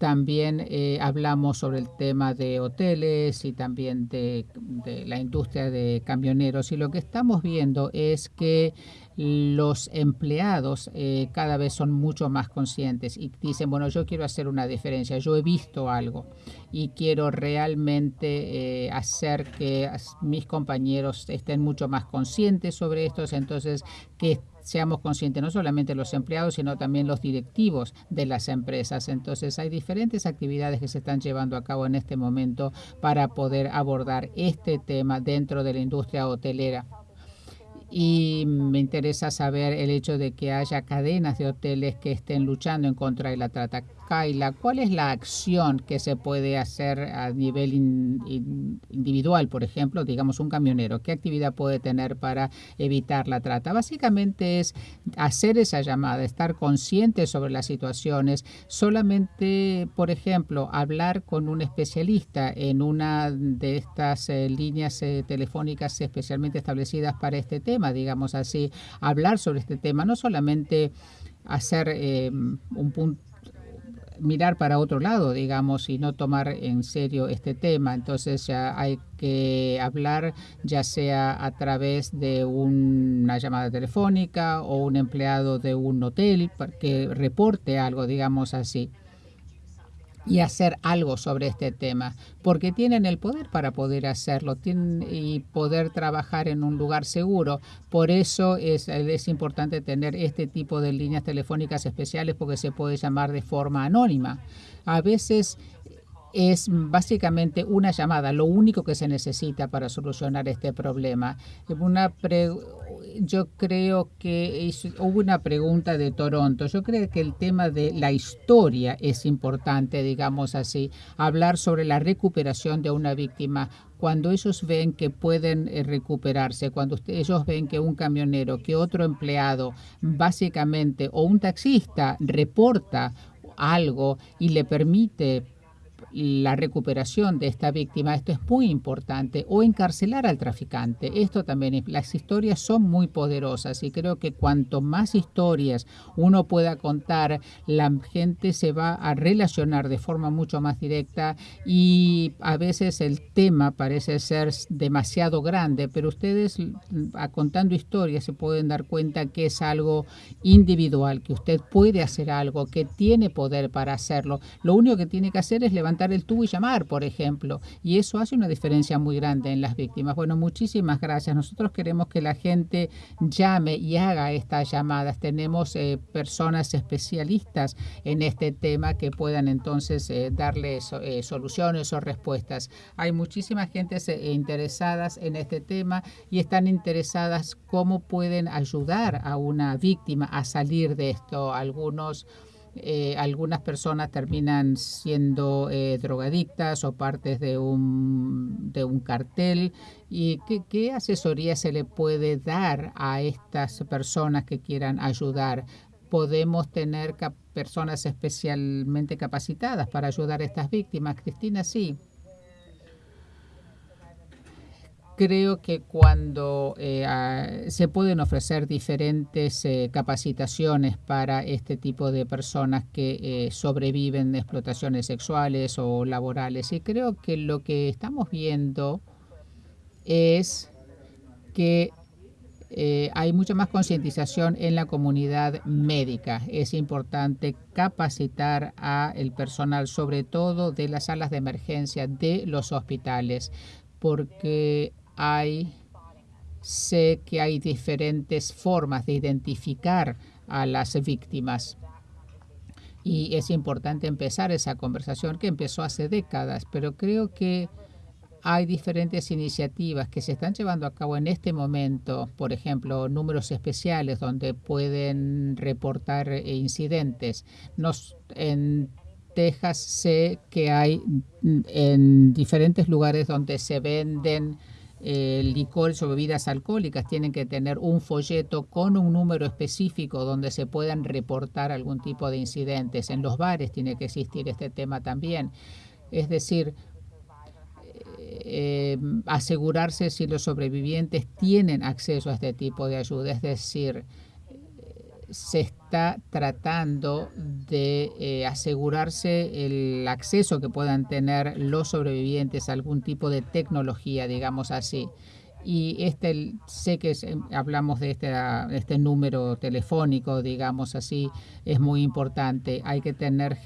también eh, hablamos sobre el tema de hoteles y también de, la industria de camioneros y lo que estamos viendo es que los empleados eh, cada vez son mucho más conscientes y dicen, bueno, yo quiero hacer una diferencia, yo he visto algo y quiero realmente eh, hacer que mis compañeros estén mucho más conscientes sobre esto, entonces que seamos conscientes no solamente los empleados, sino también los directivos de las empresas. Entonces hay diferentes actividades que se están llevando a cabo en este momento para poder abordar este tema dentro de la industria hotelera y me interesa saber el hecho de que haya cadenas de hoteles que estén luchando en contra de la trata. Kaila, ¿cuál es la acción que se puede hacer a nivel individual, por ejemplo, digamos un camionero? ¿Qué actividad puede tener para evitar la trata? Básicamente es hacer esa llamada, estar consciente sobre las situaciones, solamente, por ejemplo, hablar con un especialista en una de estas eh, líneas eh, telefónicas especialmente establecidas para este tema, digamos así, hablar sobre este tema, no solamente hacer eh, un punto mirar para otro lado, digamos, y no tomar en serio este tema. Entonces ya hay que hablar ya sea a través de una llamada telefónica o un empleado de un hotel que reporte algo, digamos así y hacer algo sobre este tema, porque tienen el poder para poder hacerlo tienen, y poder trabajar en un lugar seguro. Por eso es, es importante tener este tipo de líneas telefónicas especiales porque se puede llamar de forma anónima. A veces es básicamente una llamada, lo único que se necesita para solucionar este problema. Una yo creo que hubo una pregunta de Toronto. Yo creo que el tema de la historia es importante, digamos así, hablar sobre la recuperación de una víctima. Cuando ellos ven que pueden eh, recuperarse, cuando ellos ven que un camionero, que otro empleado, básicamente, o un taxista reporta algo y le permite la recuperación de esta víctima, esto es muy importante, o encarcelar al traficante. Esto también, las historias son muy poderosas y creo que cuanto más historias uno pueda contar, la gente se va a relacionar de forma mucho más directa y a veces el tema parece ser demasiado grande, pero ustedes contando historias se pueden dar cuenta que es algo individual, que usted puede hacer algo, que tiene poder para hacerlo. Lo único que tiene que hacer es levantar el tubo y llamar, por ejemplo. Y eso hace una diferencia muy grande en las víctimas. Bueno, muchísimas gracias. Nosotros queremos que la gente llame y haga estas llamadas. Tenemos eh, personas especialistas en este tema que puedan entonces eh, darle eh, soluciones o respuestas. Hay muchísimas gentes interesadas en este tema y están interesadas cómo pueden ayudar a una víctima a salir de esto. Algunos eh, algunas personas terminan siendo eh, drogadictas o partes de un, de un cartel. ¿Y qué, qué asesoría se le puede dar a estas personas que quieran ayudar? podemos tener personas especialmente capacitadas para ayudar a estas víctimas. Cristina, sí. Creo que cuando eh, se pueden ofrecer diferentes eh, capacitaciones para este tipo de personas que eh, sobreviven de explotaciones sexuales o laborales y creo que lo que estamos viendo es que hay mucha más concientización en la comunidad médica. Es importante capacitar a el personal, sobre todo de las salas de emergencia de los hospitales, porque hay, sé que hay diferentes formas de identificar a las víctimas. Y es importante empezar esa conversación que empezó hace décadas, pero creo que hay diferentes iniciativas que se están llevando a cabo en este momento, por ejemplo, números especiales donde pueden reportar incidentes. Nos, en Texas sé que hay en diferentes lugares donde se venden el licores o bebidas alcohólicas tienen que tener un folleto con un número específico donde se puedan reportar algún tipo de incidentes. En los bares tiene que existir este tema también. Es decir, eh, asegurarse si los sobrevivientes tienen acceso a este tipo de ayuda. Es decir, se está tratando de eh, asegurarse el acceso que puedan tener los sobrevivientes a algún tipo de tecnología, digamos así. Y este, sé que hablamos de este, este número telefónico, digamos así, es muy importante. Hay que tener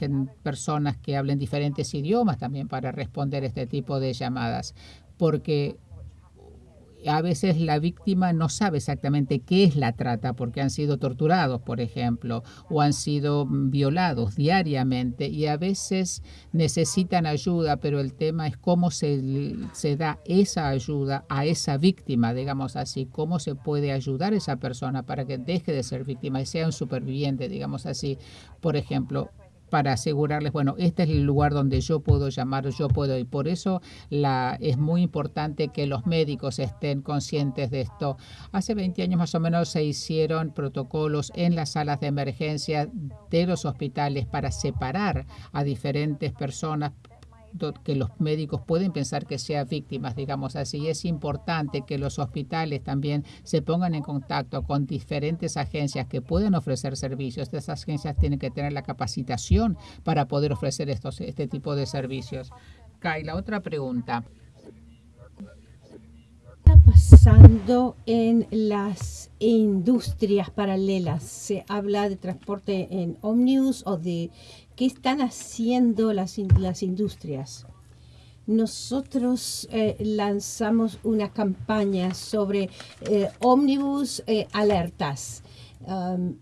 personas que hablen diferentes idiomas también para responder este tipo de llamadas, porque a veces la víctima no sabe exactamente qué es la trata porque han sido torturados, por ejemplo, o han sido violados diariamente y a veces necesitan ayuda, pero el tema es cómo se, se da esa ayuda a esa víctima, digamos así, cómo se puede ayudar a esa persona para que deje de ser víctima y sea un superviviente, digamos así. Por ejemplo, para asegurarles, bueno, este es el lugar donde yo puedo llamar, yo puedo, y por eso la, es muy importante que los médicos estén conscientes de esto. Hace 20 años más o menos se hicieron protocolos en las salas de emergencia de los hospitales para separar a diferentes personas que los médicos pueden pensar que sean víctimas, digamos así. Es importante que los hospitales también se pongan en contacto con diferentes agencias que pueden ofrecer servicios. Estas agencias tienen que tener la capacitación para poder ofrecer estos, este tipo de servicios. Kai, la otra pregunta está pasando en las industrias paralelas? Se habla de transporte en Omnibus o de ¿Qué están haciendo las, las industrias? Nosotros eh, lanzamos una campaña sobre eh, ómnibus eh, alertas.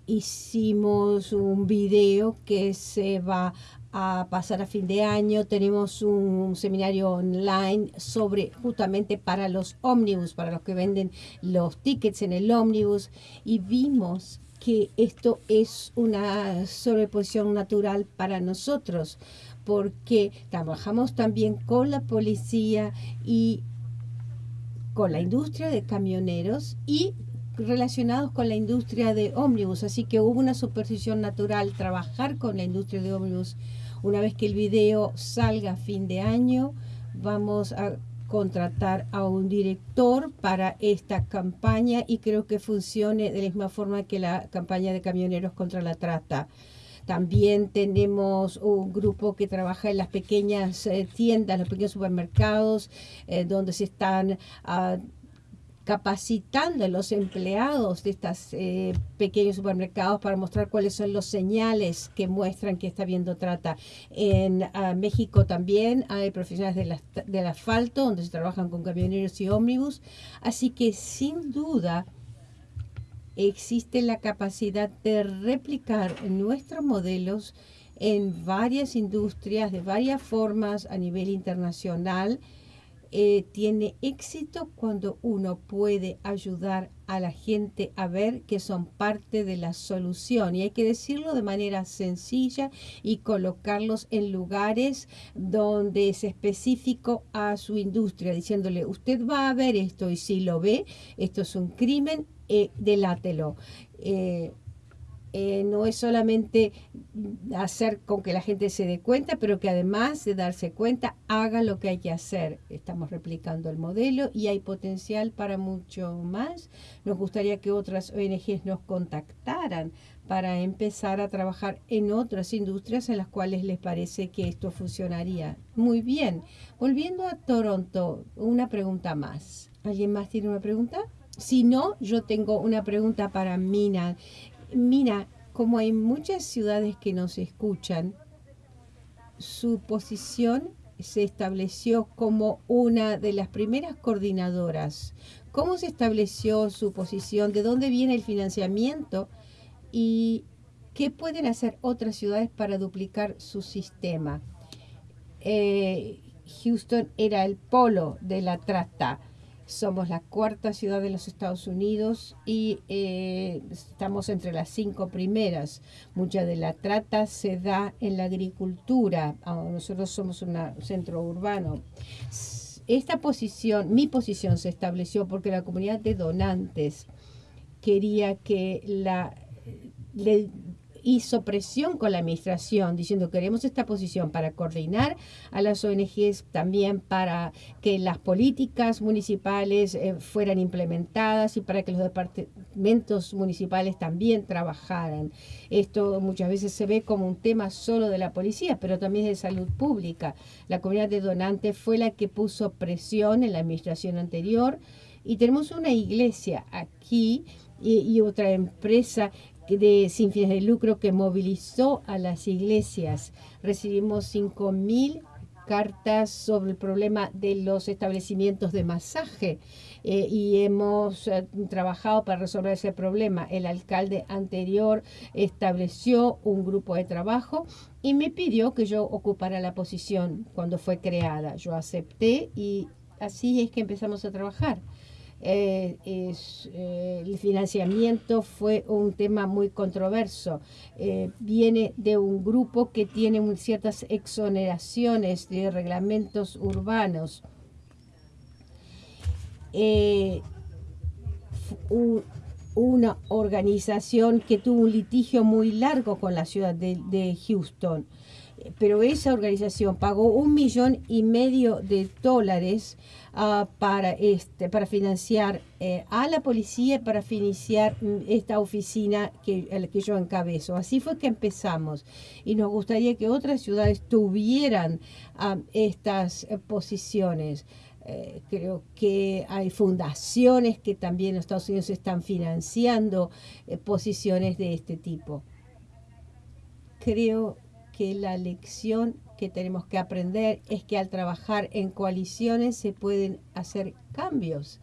hicimos un video que se va a pasar a fin de año. Tenemos un seminario online sobre justamente para los ómnibus, para los que venden los tickets en el ómnibus. Y vimos que esto es una sobreposición natural para nosotros, porque trabajamos también con la policía y con la industria de camioneros y relacionados con la industria de ómnibus, así que hubo una superposición natural trabajar con la industria de ómnibus. Una vez que el video salga a fin de año, vamos a contratar a un director para esta campaña y creo que funcione de la misma forma que la campaña de camioneros contra la trata. También tenemos un grupo que trabaja en las pequeñas eh, tiendas, los pequeños supermercados, eh, donde se están ah, capacitando a los empleados de estos eh, pequeños supermercados para mostrar cuáles son los señales que muestran que está habiendo trata. En ah, México también hay profesionales del asfalto donde se trabajan con camioneros y ómnibus. Así que sin duda existe la capacidad de replicar nuestros modelos en varias industrias, de varias formas a nivel internacional eh, tiene éxito cuando uno puede ayudar a la gente a ver que son parte de la solución. Y hay que decirlo de manera sencilla y colocarlos en lugares donde es específico a su industria, diciéndole, usted va a ver esto y si lo ve, esto es un crimen, eh, delátelo. Eh, eh, no es solamente hacer con que la gente se dé cuenta, pero que además de darse cuenta, haga lo que hay que hacer. Estamos replicando el modelo y hay potencial para mucho más. Nos gustaría que otras ONGs nos contactaran para empezar a trabajar en otras industrias en las cuales les parece que esto funcionaría. Muy bien. Volviendo a Toronto, una pregunta más. ¿Alguien más tiene una pregunta? Si no, yo tengo una pregunta para Mina. Mira, como hay muchas ciudades que nos escuchan, su posición se estableció como una de las primeras coordinadoras. ¿Cómo se estableció su posición? ¿De dónde viene el financiamiento? ¿Y qué pueden hacer otras ciudades para duplicar su sistema? Eh, Houston era el polo de la trata somos la cuarta ciudad de los Estados Unidos y eh, estamos entre las cinco primeras. Mucha de la trata se da en la agricultura. Ah, nosotros somos un centro urbano. Esta posición, mi posición se estableció porque la comunidad de donantes quería que la hizo presión con la administración diciendo queremos esta posición para coordinar a las ONGs, también para que las políticas municipales eh, fueran implementadas y para que los departamentos municipales también trabajaran. Esto muchas veces se ve como un tema solo de la policía, pero también de salud pública. La comunidad de donantes fue la que puso presión en la administración anterior y tenemos una iglesia aquí y, otra empresa de, sin fines de lucro que movilizó a las iglesias. Recibimos 5.000 cartas sobre el problema de los establecimientos de masaje eh, y hemos eh, trabajado para resolver ese problema. El alcalde anterior estableció un grupo de trabajo y me pidió que yo ocupara la posición cuando fue creada. Yo acepté y así es que empezamos a trabajar. Eh, eh, el financiamiento fue un tema muy controverso. Eh, viene de un grupo que tiene ciertas exoneraciones de reglamentos urbanos. una organización que tuvo un litigio muy largo con la ciudad de Houston pero esa organización pagó un millón y medio de dólares ah, para, este, para financiar eh, a la policía, para financiar mm, esta oficina que, que yo encabezo. Así fue que empezamos y nos gustaría que otras ciudades tuvieran ah, estas eh, posiciones. Eh, creo que hay fundaciones que también en Estados Unidos están financiando posiciones de este tipo. Creo que la lección que tenemos que aprender es que al trabajar en coaliciones se pueden hacer cambios.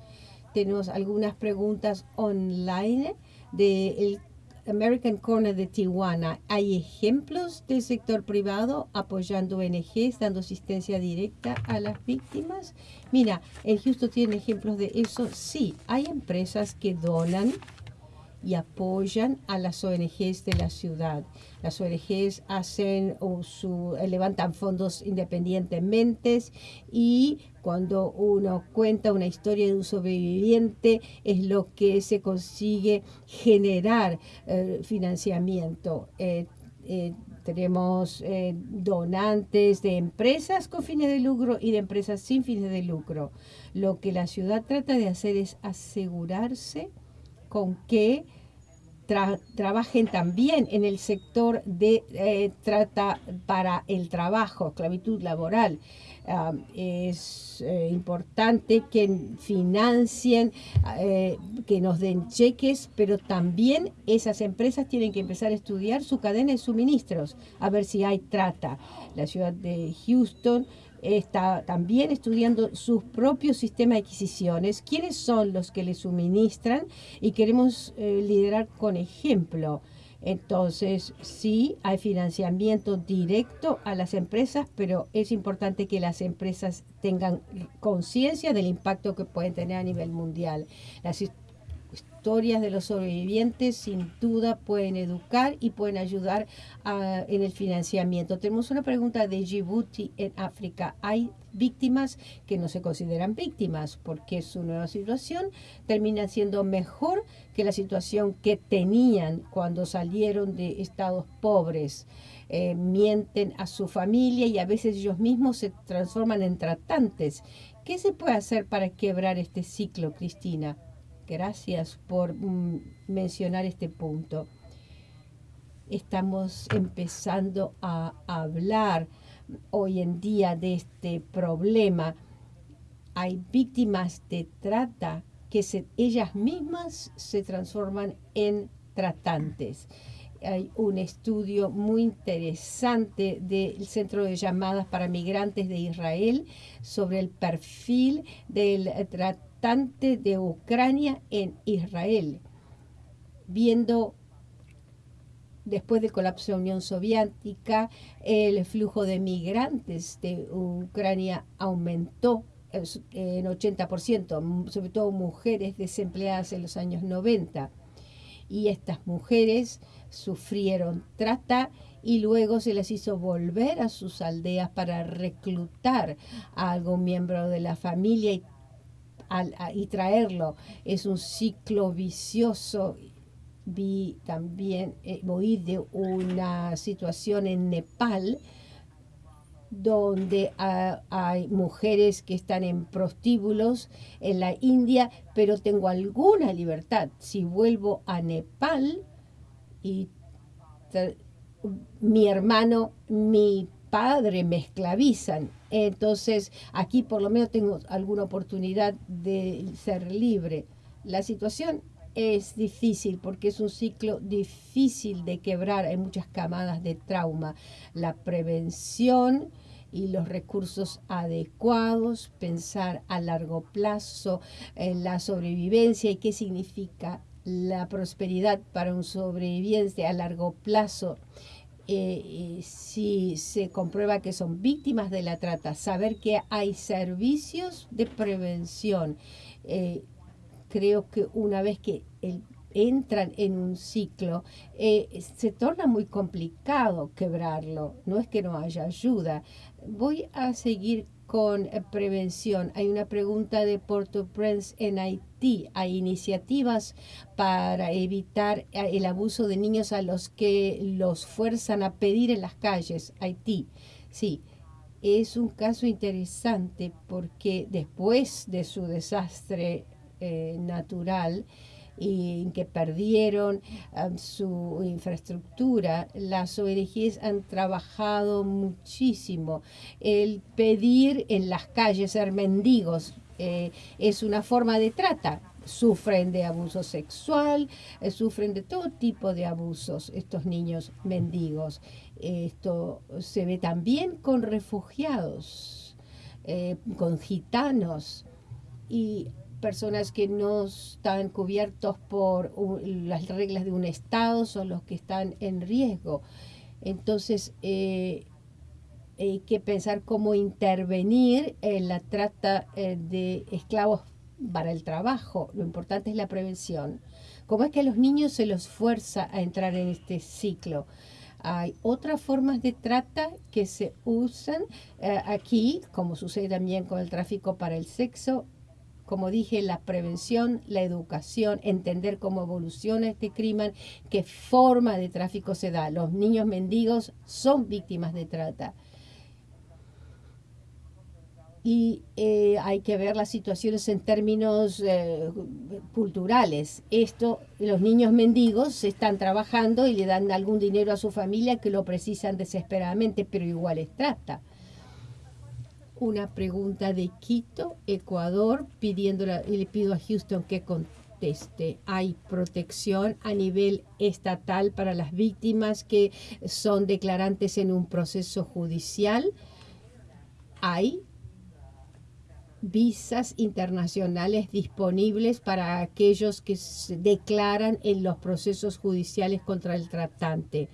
Tenemos algunas preguntas online del American Corner de Tijuana. ¿Hay ejemplos del sector privado apoyando ONGs, dando asistencia directa a las víctimas? Mira, en Houston tienen ejemplos de eso. Sí, hay empresas que donan y apoyan a las ONGs de la ciudad. Las ONGs hacen o su, levantan fondos independientemente y cuando uno cuenta una historia de un sobreviviente es lo que se consigue generar eh, financiamiento. Eh, eh, tenemos donantes de empresas con fines de lucro y de empresas sin fines de lucro. Lo que la ciudad trata de hacer es asegurarse con que trabajen también en el sector de eh, trata para el trabajo, esclavitud laboral. Ah, es eh, importante que financien, eh, que nos den cheques, pero también esas empresas tienen que empezar a estudiar su cadena de suministros, a ver si hay trata. La ciudad de Houston está también estudiando su propio sistema de adquisiciones, quiénes son los que le suministran y queremos eh, liderar con ejemplo. Entonces, sí, hay financiamiento directo a las empresas, pero es importante que las empresas tengan conciencia del impacto que pueden tener a nivel mundial. Historias de los sobrevivientes sin duda pueden educar y pueden ayudar en el financiamiento. Tenemos una pregunta de Djibouti en África. ¿Hay víctimas que no se consideran víctimas porque su nueva situación termina siendo mejor que la situación que tenían cuando salieron de estados pobres? Eh, mienten a su familia y a veces ellos mismos se transforman en tratantes. ¿Qué se puede hacer para quebrar este ciclo, Cristina? Gracias por mm, mencionar este punto. Estamos empezando a hablar hoy en día de este problema. Hay víctimas de trata que ellas mismas se transforman en tratantes. Hay un estudio muy interesante del Centro de Llamadas para Migrantes de Israel sobre el perfil del tratante de Ucrania en Israel, viendo después del colapso de la Unión Soviética, el flujo de migrantes de Ucrania aumentó en 80%, sobre todo mujeres desempleadas en los años 90. Y estas mujeres sufrieron trata y luego se les hizo volver a sus aldeas para reclutar a algún miembro de la familia y y traerlo. Es un ciclo vicioso. Vi también, eh, oí de una situación en Nepal donde ah, hay mujeres que están en prostíbulos en la India, pero tengo alguna libertad. Si vuelvo a Nepal y mi hermano, mi padre me esclavizan. Entonces, aquí por lo menos tengo alguna oportunidad de ser libre. La situación es difícil porque es un ciclo difícil de quebrar. Hay muchas camadas de trauma. La prevención y los recursos adecuados, pensar a largo plazo en la sobrevivencia y qué significa la prosperidad para un sobreviviente a largo plazo eh, si se comprueba que son víctimas de la trata, saber que hay servicios de prevención. Eh, creo que una vez que entran en un ciclo, eh, se torna muy complicado quebrarlo. No es que no haya ayuda. Voy a seguir con eh, prevención. Hay una pregunta de Port-au-Prince en Haití. Hay iniciativas para evitar eh, el abuso de niños a los que los fuerzan a pedir en las calles. Haití, sí. Es un caso interesante porque después de su desastre eh, natural, y que perdieron um, su infraestructura. Las ONGs han trabajado muchísimo. El pedir en las calles ser mendigos eh, es una forma de trata. Sufren de abuso sexual, eh, sufren de todo tipo de abusos estos niños mendigos. Esto se ve también con refugiados, eh, con gitanos. Y personas que no están cubiertos por las reglas de un Estado son los que están en riesgo. Entonces, eh, hay que pensar cómo intervenir en la trata eh, de esclavos para el trabajo. Lo importante es la prevención. ¿Cómo es que a los niños se los fuerza a entrar en este ciclo? Hay otras formas de trata que se usan eh, aquí, como sucede también con el tráfico para el sexo, como dije, la prevención, la educación, entender cómo evoluciona este crimen, qué forma de tráfico se da. Los niños mendigos son víctimas de trata. y eh, hay que ver las situaciones en términos eh, culturales. Esto, los niños mendigos están trabajando y le dan algún dinero a su familia que lo precisan desesperadamente, pero igual es trata. Una pregunta de Quito, Ecuador, pidiendo y le pido a Houston que conteste. ¿Hay protección a nivel estatal para las víctimas que son declarantes en un proceso judicial? ¿Hay visas internacionales disponibles para aquellos que se declaran en los procesos judiciales contra el tratante.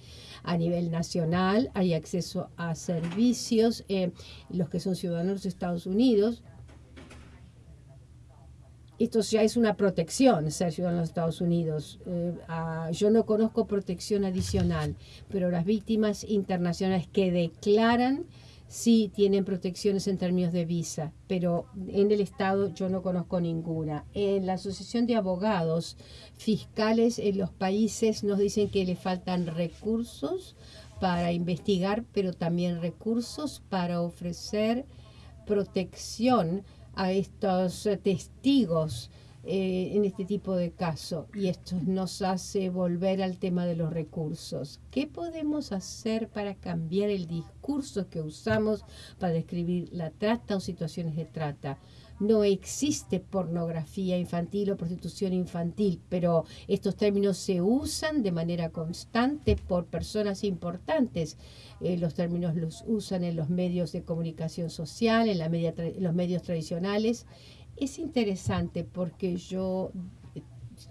A nivel nacional hay acceso a servicios, eh, los que son ciudadanos de Estados Unidos. Esto ya es una protección, ser ciudadano de Estados Unidos. Eh, yo no conozco protección adicional, pero las víctimas internacionales que declaran sí tienen protecciones en términos de visa, pero en el Estado yo no conozco ninguna. En la Asociación de Abogados Fiscales en los países nos dicen que le faltan recursos para investigar, pero también recursos para ofrecer protección a estos testigos eh, en este tipo de caso y esto nos hace volver al tema de los recursos. ¿Qué podemos hacer para cambiar el discurso que usamos para describir la trata o situaciones de trata? no existe pornografía infantil o prostitución infantil, pero estos términos se usan de manera constante por personas importantes. Eh, los términos los usan en los medios de comunicación social, en la media los medios tradicionales es interesante porque yo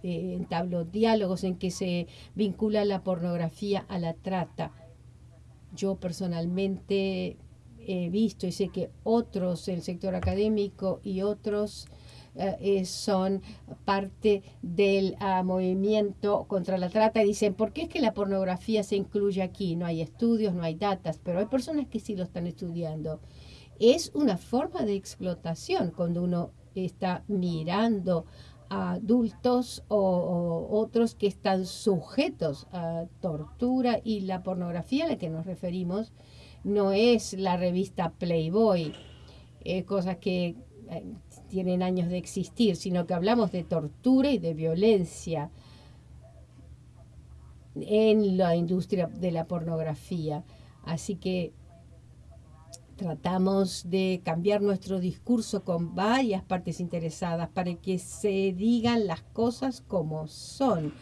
eh, entablo diálogos en que se vincula la pornografía a la trata. Yo personalmente he visto y sé que otros, el sector académico y otros eh, son parte del ah, movimiento contra la trata y dicen, ¿por qué es que la pornografía se incluye aquí? No hay estudios, no hay datas, pero hay personas que sí lo están estudiando. Es una forma de explotación cuando uno está mirando a adultos o, otros que están sujetos a tortura y la pornografía a la que nos referimos no es la revista Playboy, eh, cosas que eh, tienen años de existir, sino que hablamos de tortura y de violencia en la industria de la pornografía. Así que tratamos de cambiar nuestro discurso con varias partes interesadas para que se digan las cosas como son.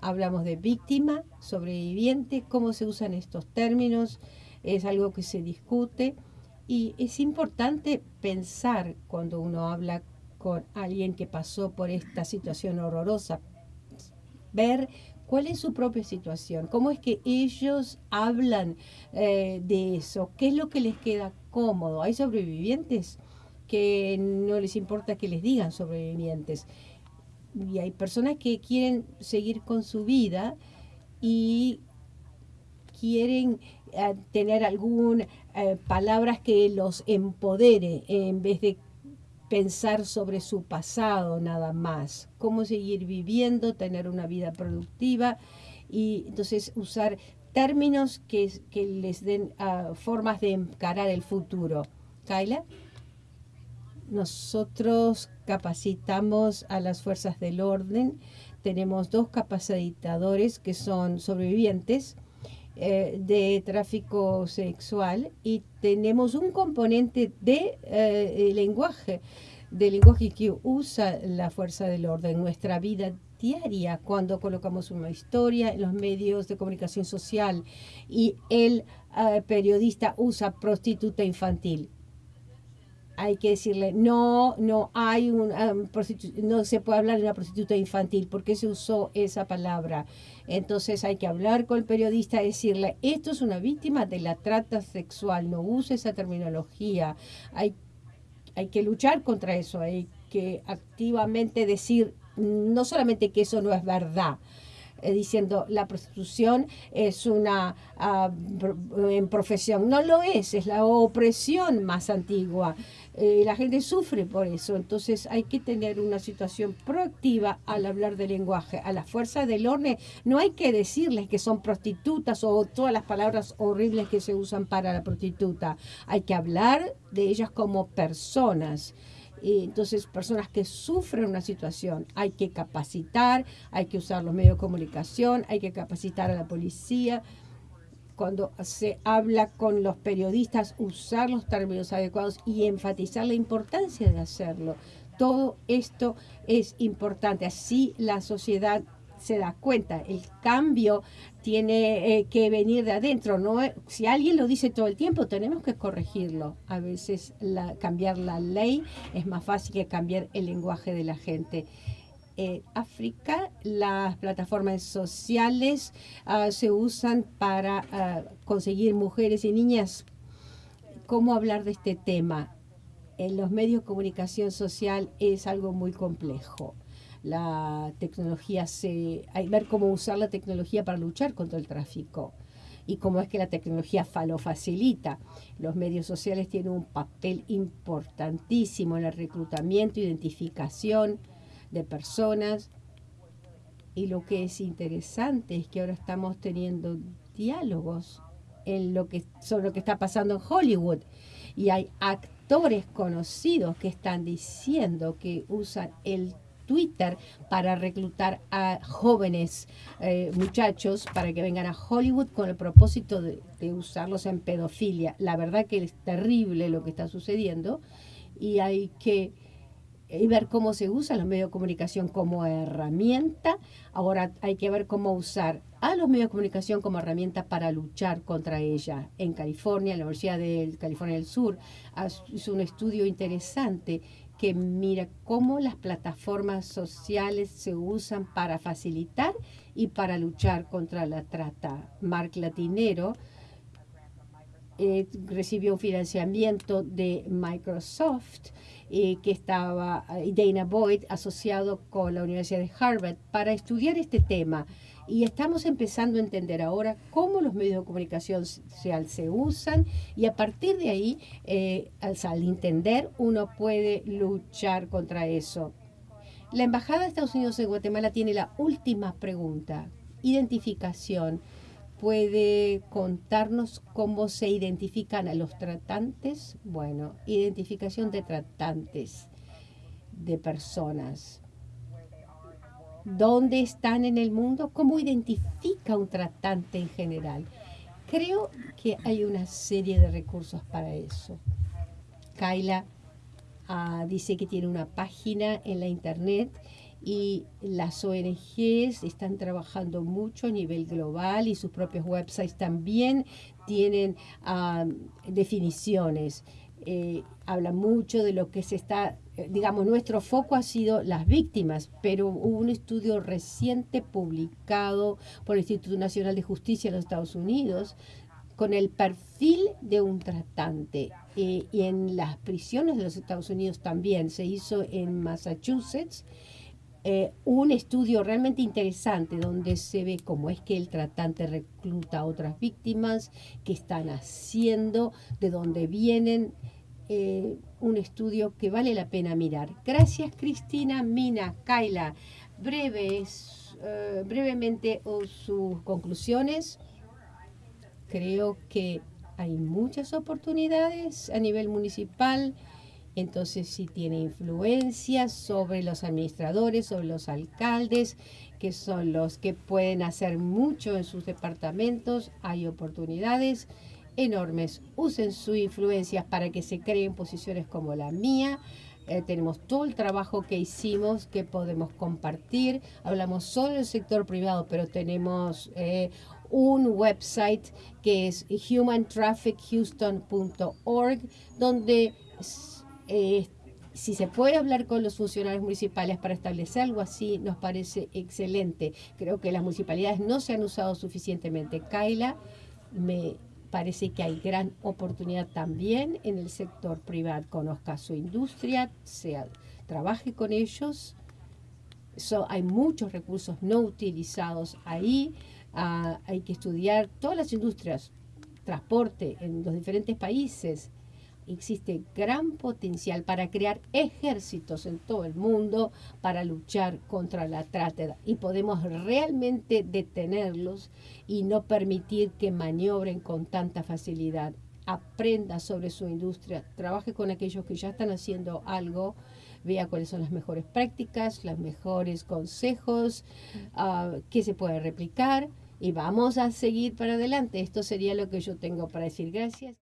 Hablamos de víctima, sobreviviente, cómo se usan estos términos, es algo que se discute y es importante pensar cuando uno habla con alguien que pasó por esta situación horrorosa, ver cuál es su propia situación, cómo es que ellos hablan eh, de eso, qué es lo que les queda cómodo. Hay sobrevivientes que no les importa que les digan sobrevivientes. Y hay personas que quieren seguir con su vida y quieren eh, tener algunas eh, palabras que los empodere en vez de pensar sobre su pasado nada más, cómo seguir viviendo, tener una vida productiva y entonces usar términos que, que les den uh, formas de encarar el futuro. Kaila, nosotros capacitamos a las fuerzas del orden, tenemos dos capacitadores que son sobrevivientes, eh, de tráfico sexual y tenemos un componente de eh, lenguaje, de lenguaje que usa la fuerza del orden en nuestra vida diaria cuando colocamos una historia en los medios de comunicación social y el eh, periodista usa prostituta infantil hay que decirle, no, no hay un, um, no se puede hablar de una prostituta infantil, porque se usó esa palabra? Entonces hay que hablar con el periodista, decirle, esto es una víctima de la trata sexual, no use esa terminología. Hay, hay que luchar contra eso, hay que activamente decir, no solamente que eso no es verdad, eh, diciendo la prostitución es una en profesión. No lo es, es la opresión más antigua. Eh, la gente sufre por eso, entonces hay que tener una situación proactiva al hablar de lenguaje. A la fuerza del orden no hay que decirles que son prostitutas o todas las palabras horribles que se usan para la prostituta. Hay que hablar de ellas como personas. Entonces, personas que sufren una situación, hay que capacitar, hay que usar los medios de comunicación, hay que capacitar a la policía, cuando se habla con los periodistas, usar los términos adecuados y enfatizar la importancia de hacerlo. Todo esto es importante. Así la sociedad se da cuenta. El cambio tiene eh, que venir de adentro. ¿no? Si alguien lo dice todo el tiempo, tenemos que corregirlo. A veces cambiar la ley es más fácil que cambiar el lenguaje de la gente en África las plataformas sociales ah, se usan para ah, conseguir mujeres y niñas. ¿Cómo hablar de este tema? En los medios de comunicación social es algo muy complejo. La tecnología se... Hay ver cómo usar la tecnología para luchar contra el tráfico y cómo es que la tecnología lo facilita. Los medios sociales tienen un papel importantísimo en el reclutamiento, identificación, de personas. Y lo que es interesante es que ahora estamos teniendo diálogos en lo que, sobre lo que está pasando en Hollywood. Y hay actores conocidos que están diciendo que usan el Twitter para reclutar a jóvenes eh, muchachos para que vengan a Hollywood con el propósito de, usarlos en pedofilia. La verdad que es terrible lo que está sucediendo y hay que y ver cómo se usa los medios de comunicación como herramienta. Ahora hay que ver cómo usar a los medios de comunicación como herramienta para luchar contra ella. En California, la Universidad de California del Sur hizo un estudio interesante que mira cómo las plataformas sociales se usan para facilitar y para luchar contra la trata. Mark Latinero eh, recibió un financiamiento de Microsoft eh, que estaba eh, Dana Boyd asociado con la Universidad de Harvard para estudiar este tema. Y estamos empezando a entender ahora cómo los medios de comunicación social se usan y a partir de ahí, eh, al entender, uno puede luchar contra eso. La Embajada de Estados Unidos en Guatemala tiene la última pregunta, identificación puede contarnos cómo se identifican a los tratantes. Bueno, identificación de tratantes, de personas. ¿Dónde están en el mundo? ¿Cómo identifica un tratante en general? Creo que hay una serie de recursos para eso. Kaila ah, dice que tiene una página en la internet y las ONGs están trabajando mucho a nivel global y sus propios websites también tienen definiciones. Eh, habla mucho de lo que se está, digamos, nuestro foco ha sido las víctimas, pero hubo un estudio reciente publicado por el Instituto Nacional de Justicia de los Estados Unidos con el perfil de un tratante. Eh, y en las prisiones de los Estados Unidos también se hizo en Massachusetts eh, un estudio realmente interesante donde se ve cómo es que el tratante recluta a otras víctimas, qué están haciendo, de dónde vienen. Eh, un estudio que vale la pena mirar. Gracias Cristina, Mina, Kaila. Breves, eh, brevemente sus conclusiones. Creo que hay muchas oportunidades a nivel municipal entonces sí tiene influencia sobre los administradores, sobre los alcaldes, que son los que pueden hacer mucho en sus departamentos. Hay oportunidades enormes. Usen su influencia para que se creen posiciones como la mía. Eh, tenemos todo el trabajo que hicimos que podemos compartir. Hablamos solo del sector privado, pero tenemos eh, un website que es humantraffichouston.org, donde eh, si se puede hablar con los funcionarios municipales para establecer algo así, nos parece excelente. Creo que las municipalidades no se han usado suficientemente. Kaila, me parece que hay gran oportunidad también en el sector privado. Conozca su industria, sea, trabaje con ellos hay muchos recursos no utilizados ahí. Ah, hay que estudiar todas las industrias, transporte en los diferentes países. Existe gran potencial para crear ejércitos en todo el mundo para luchar contra la trata y podemos realmente detenerlos y no permitir que maniobren con tanta facilidad. Aprenda sobre su industria, trabaje con aquellos que ya están haciendo algo vea cuáles son las mejores prácticas, los mejores consejos, uh, qué se puede replicar y vamos a seguir para adelante. Esto sería lo que yo tengo para decir. Gracias.